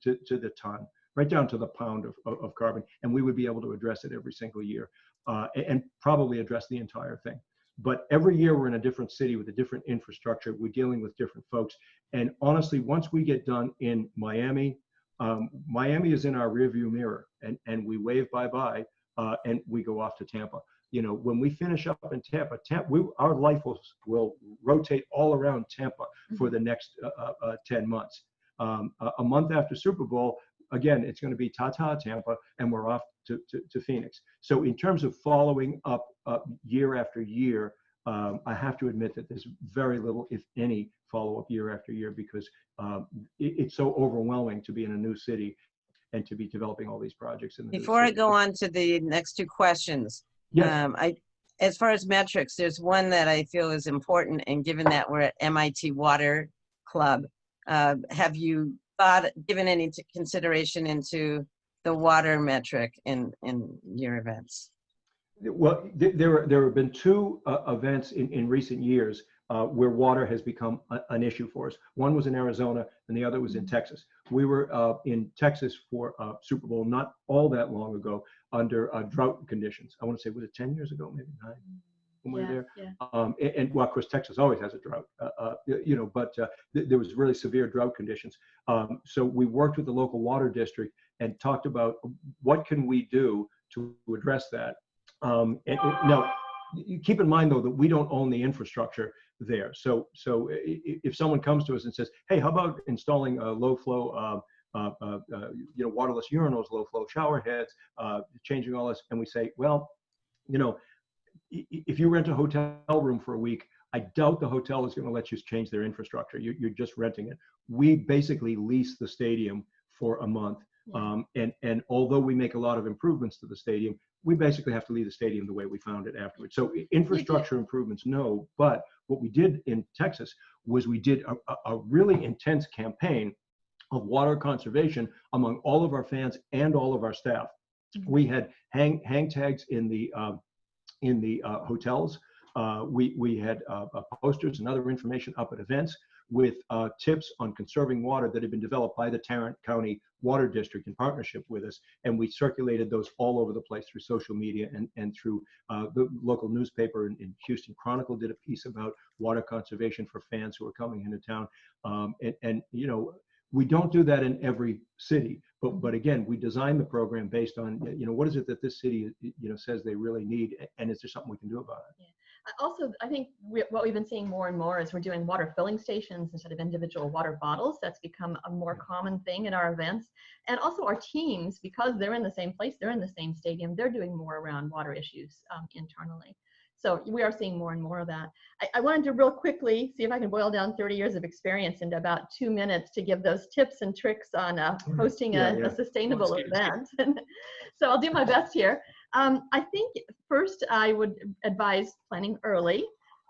to, to the ton, right down to the pound of, of, carbon, and we would be able to address it every single year, uh, and probably address the entire thing. But every year we're in a different city with a different infrastructure. We're dealing with different folks, and honestly, once we get done in Miami, um, Miami is in our rearview mirror, and and we wave bye bye, uh, and we go off to Tampa you know, when we finish up in Tampa, Tampa we, our life will, will rotate all around Tampa for the next uh, uh, uh 10 months. Um, a, a, month after Super Bowl, again, it's going to be ta-ta Tampa, and we're off to, to, to, Phoenix. So in terms of following up uh, year after year, um, I have to admit that there's very little, if any, follow-up year after year because um, it, it's so overwhelming to be in a new city and to be developing all these projects. In the Before I go on to the next two questions, Yes. Um, I, as far as metrics, there's one that I feel is important, and given that we're at MIT Water Club, uh, have you thought, given any consideration into the water metric in in your events? Well, there there have been two uh, events in in recent years uh, where water has become a, an issue for us. One was in Arizona, and the other was in Texas. We were uh, in Texas for uh, Super Bowl not all that long ago, under uh, drought conditions. I want to say, was it 10 years ago, maybe nine? When we yeah, were there, yeah. um, and, and, well, of course, Texas always has a drought, uh, uh, you know. But uh, th there was really severe drought conditions. Um, so we worked with the local water district and talked about what can we do to address that. Um, and, and now, you keep in mind though that we don't own the infrastructure there. So, so if someone comes to us and says, "Hey, how about installing a low flow uh, uh, uh, uh, you know, waterless urinals, low flow shower heads, changing all this. And we say, well, you know, if you rent a hotel room for a week, I doubt the hotel is going to let you change their infrastructure. You're, you're just renting it. We basically lease the stadium for a month. Um, and, and although we make a lot of improvements to the stadium, we basically have to leave the stadium the way we found it afterwards. So infrastructure improvements, no. But what we did in Texas was we did a, a really intense campaign of water conservation among all of our fans and all of our staff. Mm-hmm. We had hang hang tags in the uh, in the uh, hotels. Uh, we we had uh, uh, posters and other information up at events with uh, tips on conserving water that had been developed by the Tarrant County Water District in partnership with us, and we circulated those all over the place through social media and and through the local newspaper in, in, Houston Chronicle did a piece about water conservation for fans who are coming into town, um, and and you know we don't do that in every city, But, but again, we design the program based on, you know, what is it that this city, you know, says they really need? And is there something we can do about it? Also, I think we, what we've been seeing more and more is we're doing water filling stations instead of individual water bottles. That's become a more common thing in our events. And also our teams, because they're in the same place, they're in the same stadium, they're doing more around water issues um, internally. So we are seeing more and more of that. I, I, wanted to real quickly see if I can boil down 30 years of experience into about two minutes to give those tips and tricks on uh, hosting yeah, a, yeah. a, sustainable event. so I'll do my best here. Um, I think first I would advise planning early,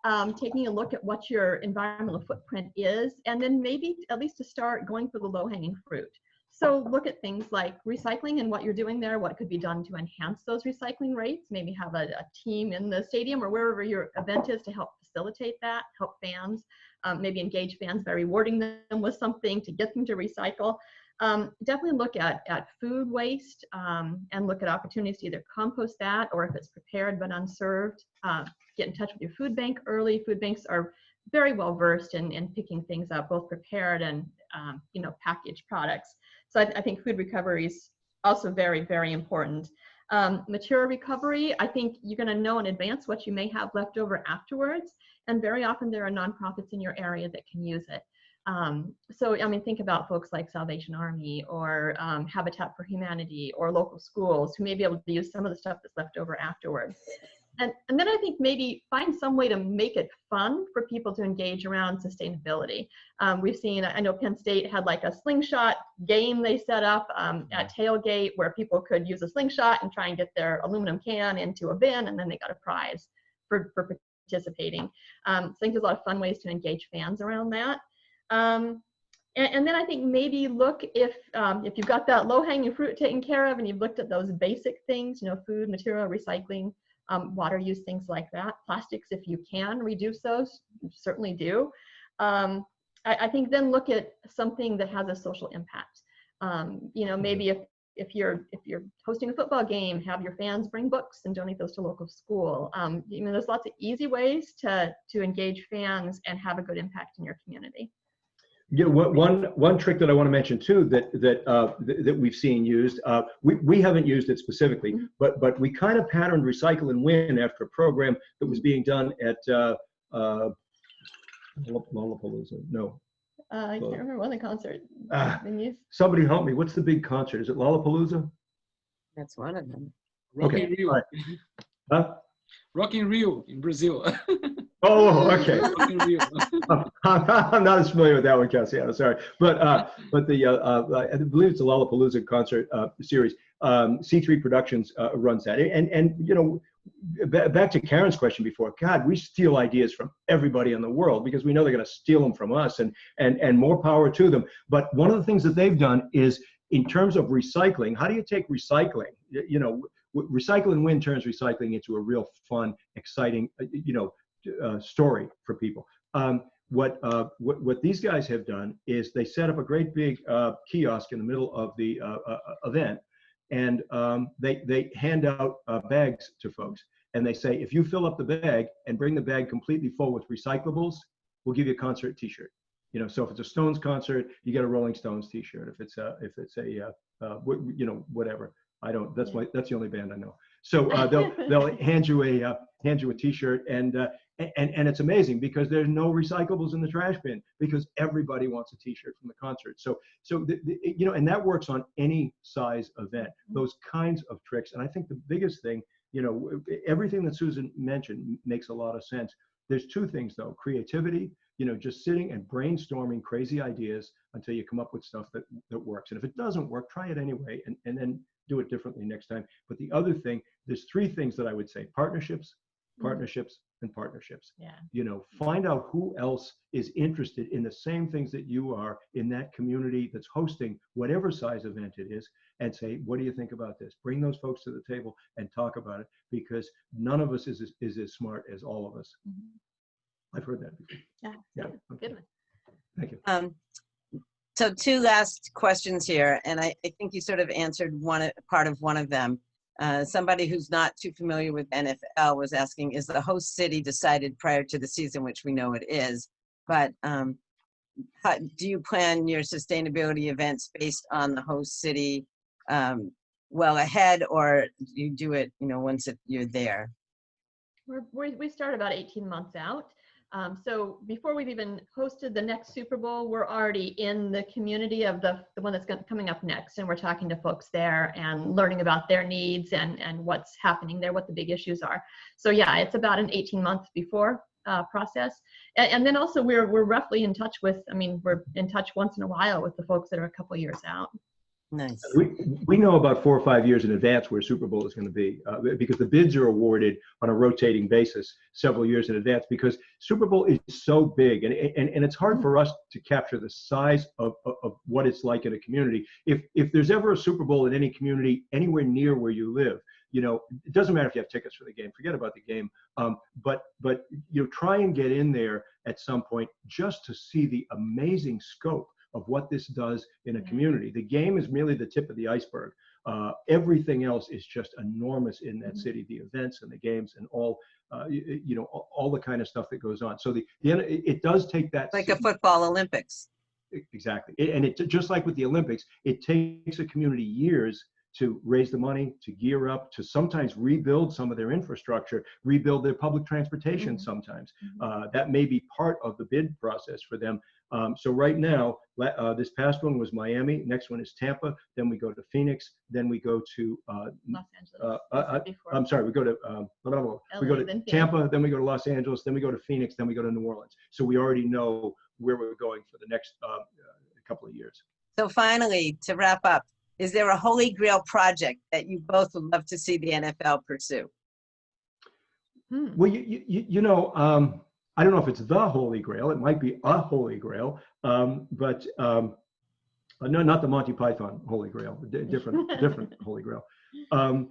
um, taking a look at what your environmental footprint is, and then maybe at least to start going for the low hanging fruit. So look at things like recycling and what you're doing there, what could be done to enhance those recycling rates, maybe have a, a team in the stadium or wherever your event is to help facilitate that, help fans, um, maybe engage fans by rewarding them with something to get them to recycle. Um, definitely look at, at food waste um, and look at opportunities to either compost that or if it's prepared but unserved, uh, get in touch with your food bank early. Food banks are very well versed in, in picking things up, both prepared and um, you know packaged products. So I, I, think food recovery is also very, very important. Um, material recovery, I think you're going to know in advance what you may have left over afterwards. And very often there are nonprofits in your area that can use it. Um, so, I mean, think about folks like Salvation Army or um, Habitat for Humanity or local schools who may be able to use some of the stuff that's left over afterwards. And, and then I think maybe find some way to make it fun for people to engage around sustainability. Um, we've seen, I know Penn State had like a slingshot game they set up um, at tailgate where people could use a slingshot and try and get their aluminum can into a bin and then they got a prize for, for participating. Um, so I think there's a lot of fun ways to engage fans around that. Um, and, and, then I think maybe look if um, if you've got that low hanging fruit taken care of and you've looked at those basic things, you know, food, material, recycling, um, water use, things like that. Plastics, if you can reduce those, certainly do. Um, I, I, think then look at something that has a social impact. Um, you know, maybe if if you're if you're hosting a football game, have your fans bring books and donate those to local school. Um, you know, there's lots of easy ways to to engage fans and have a good impact in your community. Yeah, one one trick that I want to mention too that that uh, that we've seen used. Uh, we we haven't used it specifically, mm-hmm. but but we kind of patterned recycle and win after a program that was being done at uh, uh, Lollapalooza. No. Uh, I can't remember when the concert ah, Somebody help me. What's the big concert? Is it Lollapalooza? That's one of them. Rock okay. Right. Huh? Rock in Rio in Brazil. Oh, okay. I'm not as familiar with that one, Cassiano. Sorry, but uh, but the uh, uh, I believe it's a Lollapalooza concert uh, series. Um, C3 Productions uh, runs that, and and you know, back to Karen's question before. God, we steal ideas from everybody in the world because we know they're going to steal them from us, and and and more power to them. But one of the things that they've done is in terms of recycling. How do you take recycling? You know. Recycle and Win turns recycling into a real fun, exciting, uh, you know, uh, story for people. Um, what, uh, what, what these guys have done is they set up a great big uh, kiosk in the middle of the uh, uh, event, and um, they they hand out bags to folks, and they say if you fill up the bag and bring the bag completely full with recyclables, we'll give you a concert T-shirt. You know, so if it's a Stones concert, you get a Rolling Stones T-shirt. If it's a if it's a you know whatever, I don't. That's my that's the only band I know. So uh, they'll they'll hand you a uh, hand you a T-shirt, and uh, and, and it's amazing because there's no recyclables in the trash bin because everybody wants a t-shirt from the concert so so the, the, you know and that works on any size event mm-hmm. those kinds of tricks and i think the biggest thing you know everything that susan mentioned makes a lot of sense there's two things though creativity you know just sitting and brainstorming crazy ideas until you come up with stuff that that works and if it doesn't work try it anyway and, and then do it differently next time but the other thing there's three things that i would say partnerships Mm-hmm. partnerships and partnerships. Yeah. You know, find out who else is interested in the same things that you are in that community that's hosting whatever size event it is and say, what do you think about this? Bring those folks to the table and talk about it because none of us is, is, is as smart as all of us. Mm-hmm. I've heard that before. Yeah. Yeah. Okay. Good one. Thank you. Um, so two last questions here, and I, I think you sort of answered one part of one of them. Uh, somebody who's not too familiar with NFL was asking, is the host city decided prior to the season, which we know it is, but um, how, do you plan your sustainability events based on the host city um, well ahead, or do you do it, you know, once it, you're there? We're, we we start about 18 months out. Um, so before we've even hosted the next Super Bowl, we're already in the community of the, the one that's coming up next. And we're talking to folks there and learning about their needs and, and what's happening there, what the big issues are. So yeah, it's about an 18 months before uh, process. And, and, then also we're, we're roughly in touch with, I mean, we're in touch once in a while with the folks that are a couple years out. Nice. We, we know about four or five years in advance where Super Bowl is going to be uh, because the bids are awarded on a rotating basis several years in advance because Super Bowl is so big and, and, and it's hard for us to capture the size of, of, of what it's like in a community. If, if there's ever a Super Bowl in any community anywhere near where you live, you know, it doesn't matter if you have tickets for the game, forget about the game. Um, but, but, you know, try and get in there at some point just to see the amazing scope of what this does in a community. The game is merely the tip of the iceberg. Uh, everything else is just enormous in that mm-hmm. city, the events and the games and all, uh, you, you, know, all, all, the kind of stuff that goes on. So the, the it, it does take that. Like city. a football Olympics. Exactly. It, and it just like with the Olympics, it takes a community years to raise the money, to gear up, to sometimes rebuild some of their infrastructure, rebuild their public transportation mm -hmm. sometimes. Mm -hmm. uh, that may be part of the bid process for them. Um, so right now, uh, this past one was Miami. Next one is Tampa. Then we go to Phoenix. Then we go to uh, Los Angeles. Uh, uh, uh I'm sorry. We go to um, blah, blah, blah. we go to Tampa. Then we go to Los Angeles. Then we go to Phoenix. Then we go to New Orleans. So we already know where we're going for the next uh, couple of years. So finally, to wrap up, is there a holy grail project that you both would love to see the NFL pursue? Hmm. Well, you, you, you know. Um, I don't know if it's the Holy Grail. It might be a Holy Grail, um, but um, uh, no, not the Monty Python Holy Grail. different, different Holy Grail. Um,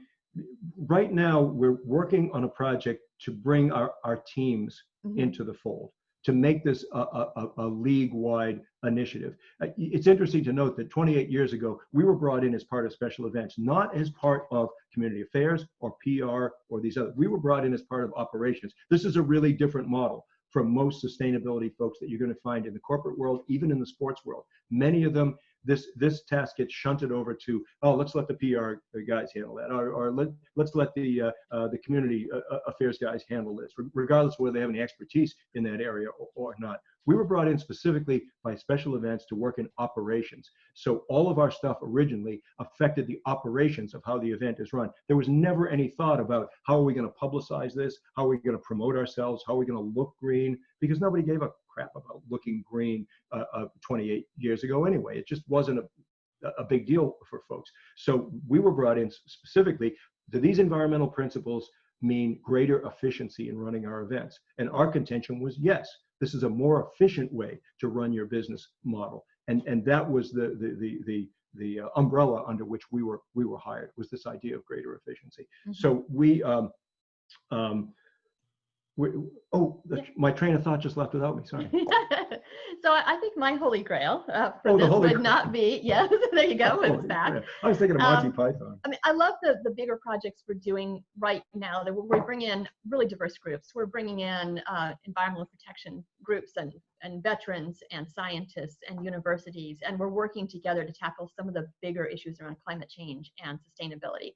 right now, we're working on a project to bring our, our teams mm -hmm. into the fold to make this a, a, a league-wide initiative. Uh, it's interesting to note that 28 years ago, we were brought in as part of special events, not as part of community affairs or PR or these other. We were brought in as part of operations. This is a really different model from most sustainability folks that you're going to find in the corporate world, even in the sports world. Many of them, this this task gets shunted over to, oh, let's let the PR guys handle that, or, or let let's let the uh, uh, the community uh, uh affairs guys handle this, regardless of whether they have any expertise in that area or, or not. We were brought in specifically by special events to work in operations. So all of our stuff originally affected the operations of how the event is run. There was never any thought about how are we going to publicize this? How are we going to promote ourselves? How are we going to look green? Because nobody gave a crap about looking green uh, uh, 28 years ago anyway. It just wasn't a, a big deal for folks. So we were brought in specifically do these environmental principles mean greater efficiency in running our events? And our contention was yes. This is a more efficient way to run your business model. And, and that was the, the, the, the, the uh, umbrella under which we were, we were hired was this idea of greater efficiency. Mm -hmm. So we, um, um, oh, the, my train of thought just left without me. Sorry. so I think my holy grail uh, for oh, this would grail. not be. Yes, there you go. It's back. Grail. I was thinking of Monty um, Python. I mean, I love the the bigger projects we're doing right now. That we bring in really diverse groups. We're bringing in uh, environmental protection groups and and veterans and scientists and universities, and we're working together to tackle some of the bigger issues around climate change and sustainability.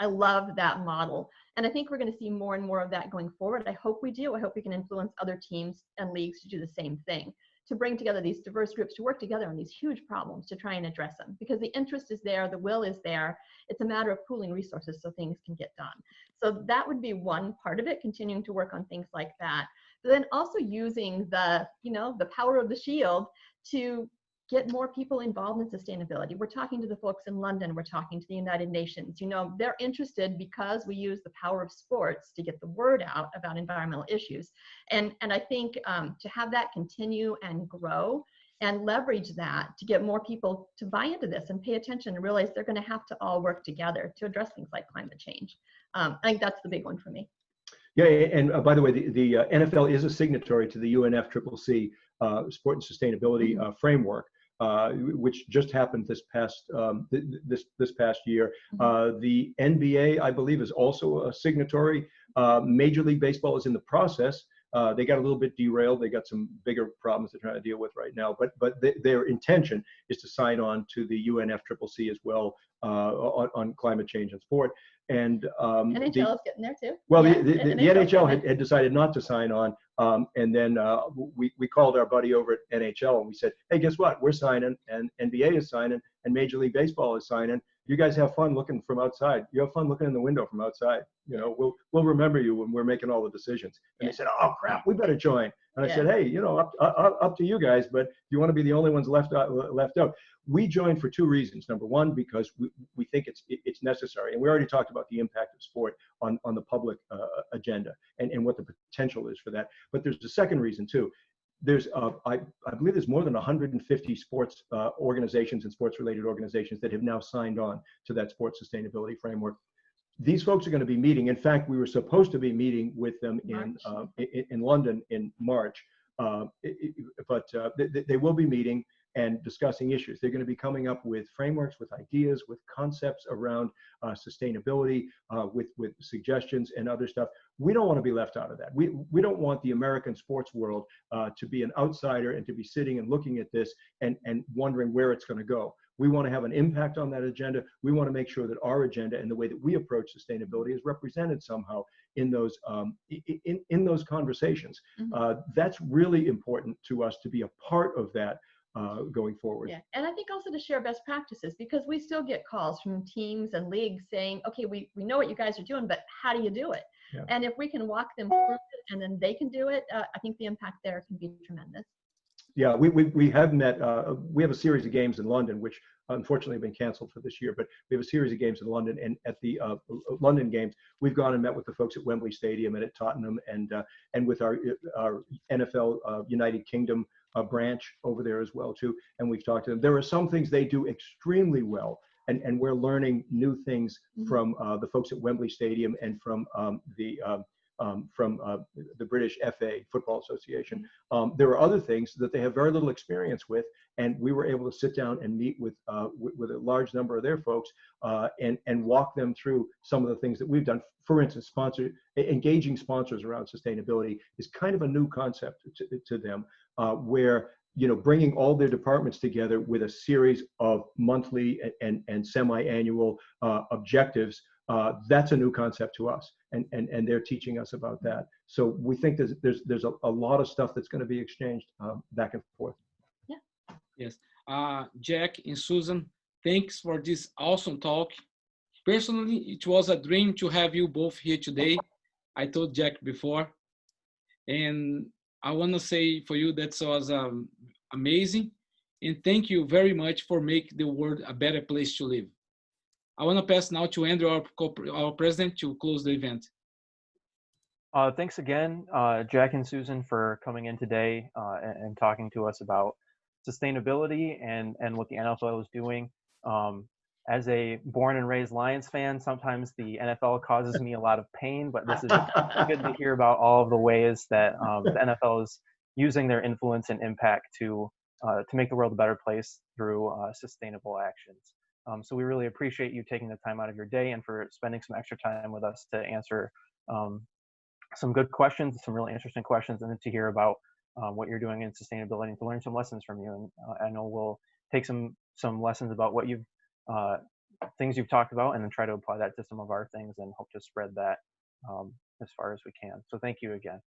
I love that model. And I think we're going to see more and more of that going forward. I hope we do. I hope we can influence other teams and leagues to do the same thing, to bring together these diverse groups to work together on these huge problems to try and address them because the interest is there, the will is there. It's a matter of pooling resources so things can get done. So that would be one part of it, continuing to work on things like that. But then also using the, you know, the power of the shield to get more people involved in sustainability. We're talking to the folks in London, we're talking to the United Nations. You know, they're interested because we use the power of sports to get the word out about environmental issues. And, and I think um, to have that continue and grow and leverage that to get more people to buy into this and pay attention and realize they're going to have to all work together to address things like climate change. Um, I think that's the big one for me. Yeah, and uh, by the way, the, the uh, NFL is a signatory to the UNFCCC uh, Sport and Sustainability mm-hmm. uh, Framework uh, which just happened this past um, th this this past year. Mm -hmm. uh, the NBA, I believe, is also a signatory. Uh, Major League Baseball is in the process. Uh, they got a little bit derailed. They got some bigger problems they're trying to deal with right now. But but th their intention is to sign on to the UNFCCC as well uh, on, on climate change and sport. And um, NHL the- is getting there too. well, Yeah, the, the, the NHL had, had decided not to sign on, um, and then uh, we, we called our buddy over at NHL and we said, hey, guess what? We're signing, and NBA is signing, and Major League Baseball is signing. You guys have fun looking from outside. You have fun looking in the window from outside. You know, we'll we'll remember you when we're making all the decisions. And they said, oh crap, we better join. And I said, hey, you know, up, up up to you guys, but you want to be the only ones left out left out. We joined for two reasons. Number one, because we, we think it's it- it's necessary, and we already talked about the impact of sport on on the public uh, agenda and and what the potential is for that. But there's a second reason too. There's uh, I I believe there's more than 150 sports uh, organizations and sports related organizations that have now signed on to that sports sustainability framework. These folks are going to be meeting. In fact, we were supposed to be meeting with them in uh, in, in London in March, uh, it- it- but uh, they- they will be meeting and discussing issues. They're going to be coming up with frameworks, with ideas, with concepts around uh, sustainability, uh, with with suggestions and other stuff. We don't want to be left out of that. We we don't want the American sports world uh, to be an outsider and to be sitting and looking at this and and wondering where it's going to go. We want to have an impact on that agenda. We want to make sure that our agenda and the way that we approach sustainability is represented somehow in those um, in, in those conversations. Mhm. Uh, that's really important to us to be a part of that uh, going forward. Yeah, and I think also to share best practices because we still get calls from teams and leagues saying, okay, we, we know what you guys are doing, but how do you do it? Yeah. And if we can walk them through it and then they can do it, uh, I think the impact there can be tremendous. Yeah, we, we, we have met, uh, we have a series of games in London, which unfortunately have been canceled for this year, but we have a series of games in London. And at the uh, London games, we've gone and met with the folks at Wembley Stadium and at Tottenham and, uh, and with our, our NFL uh, United Kingdom uh, branch over there as well, too. And we've talked to them. There are some things they do extremely well. And, and we're learning new things Mhm. from uh, the folks at Wembley Stadium and from um, the um, um, from uh, the British FA Football Association. Um, there are other things that they have very little experience with, and we were able to sit down and meet with uh, with, with a large number of their folks uh, and and walk them through some of the things that we've done. For instance, sponsor engaging sponsors around sustainability is kind of a new concept to, to them, uh, where you know bringing all their departments together with a series of monthly and and, and semi-annual uh, objectives uh, that's a new concept to us and, and, and they're teaching us about that. So we think there's, there's, there's a, a lot of stuff that's going to be exchanged um, back and forth. yeah Yes. Uh, Jack and Susan, thanks for this awesome talk. Personally, it was a dream to have you both here today. I told Jack before. And I want to say for you that was um, amazing. And thank you very much for making the world a better place to live. I want to pass now to Andrew, our, our president, to close the event. Uh, thanks again, uh, Jack and Susan, for coming in today uh, and, and talking to us about sustainability and, and what the NFL is doing. Um, as a born and raised Lions fan, sometimes the NFL causes me a lot of pain, but this is good to hear about all of the ways that um, the NFL is using their influence and impact to uh, to make the world a better place through uh, sustainable actions. Um, so we really appreciate you taking the time out of your day and for spending some extra time with us to answer um, some good questions, some really interesting questions, and then to hear about um, what you're doing in sustainability and to learn some lessons from you. And uh, I know we'll take some some lessons about what you've uh, things you've talked about, and then try to apply that to some of our things, and hope to spread that um, as far as we can. So thank you again.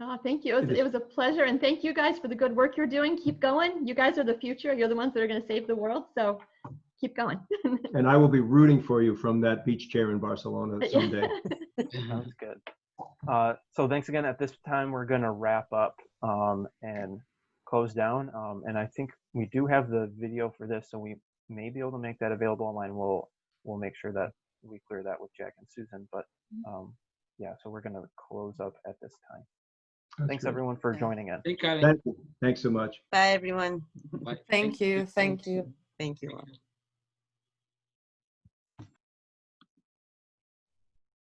Oh, thank you. It was, it was a pleasure. And thank you guys for the good work you're doing. Keep going. You guys are the future. You're the ones that are going to save the world. So keep going. And I will be rooting for you from that beach chair in Barcelona someday. Sounds good. Uh, so thanks again. At this time, we're going to wrap up um, and close down. Um, and I think we do have the video for this, so we may be able to make that available online. We'll we'll make sure that we clear that with Jack and Susan. But um, yeah, so we're going to close up at this time. That's Thanks good. everyone for joining in. Thank you. Thanks so much. Bye, everyone. Thank you. Thank you. Thank you.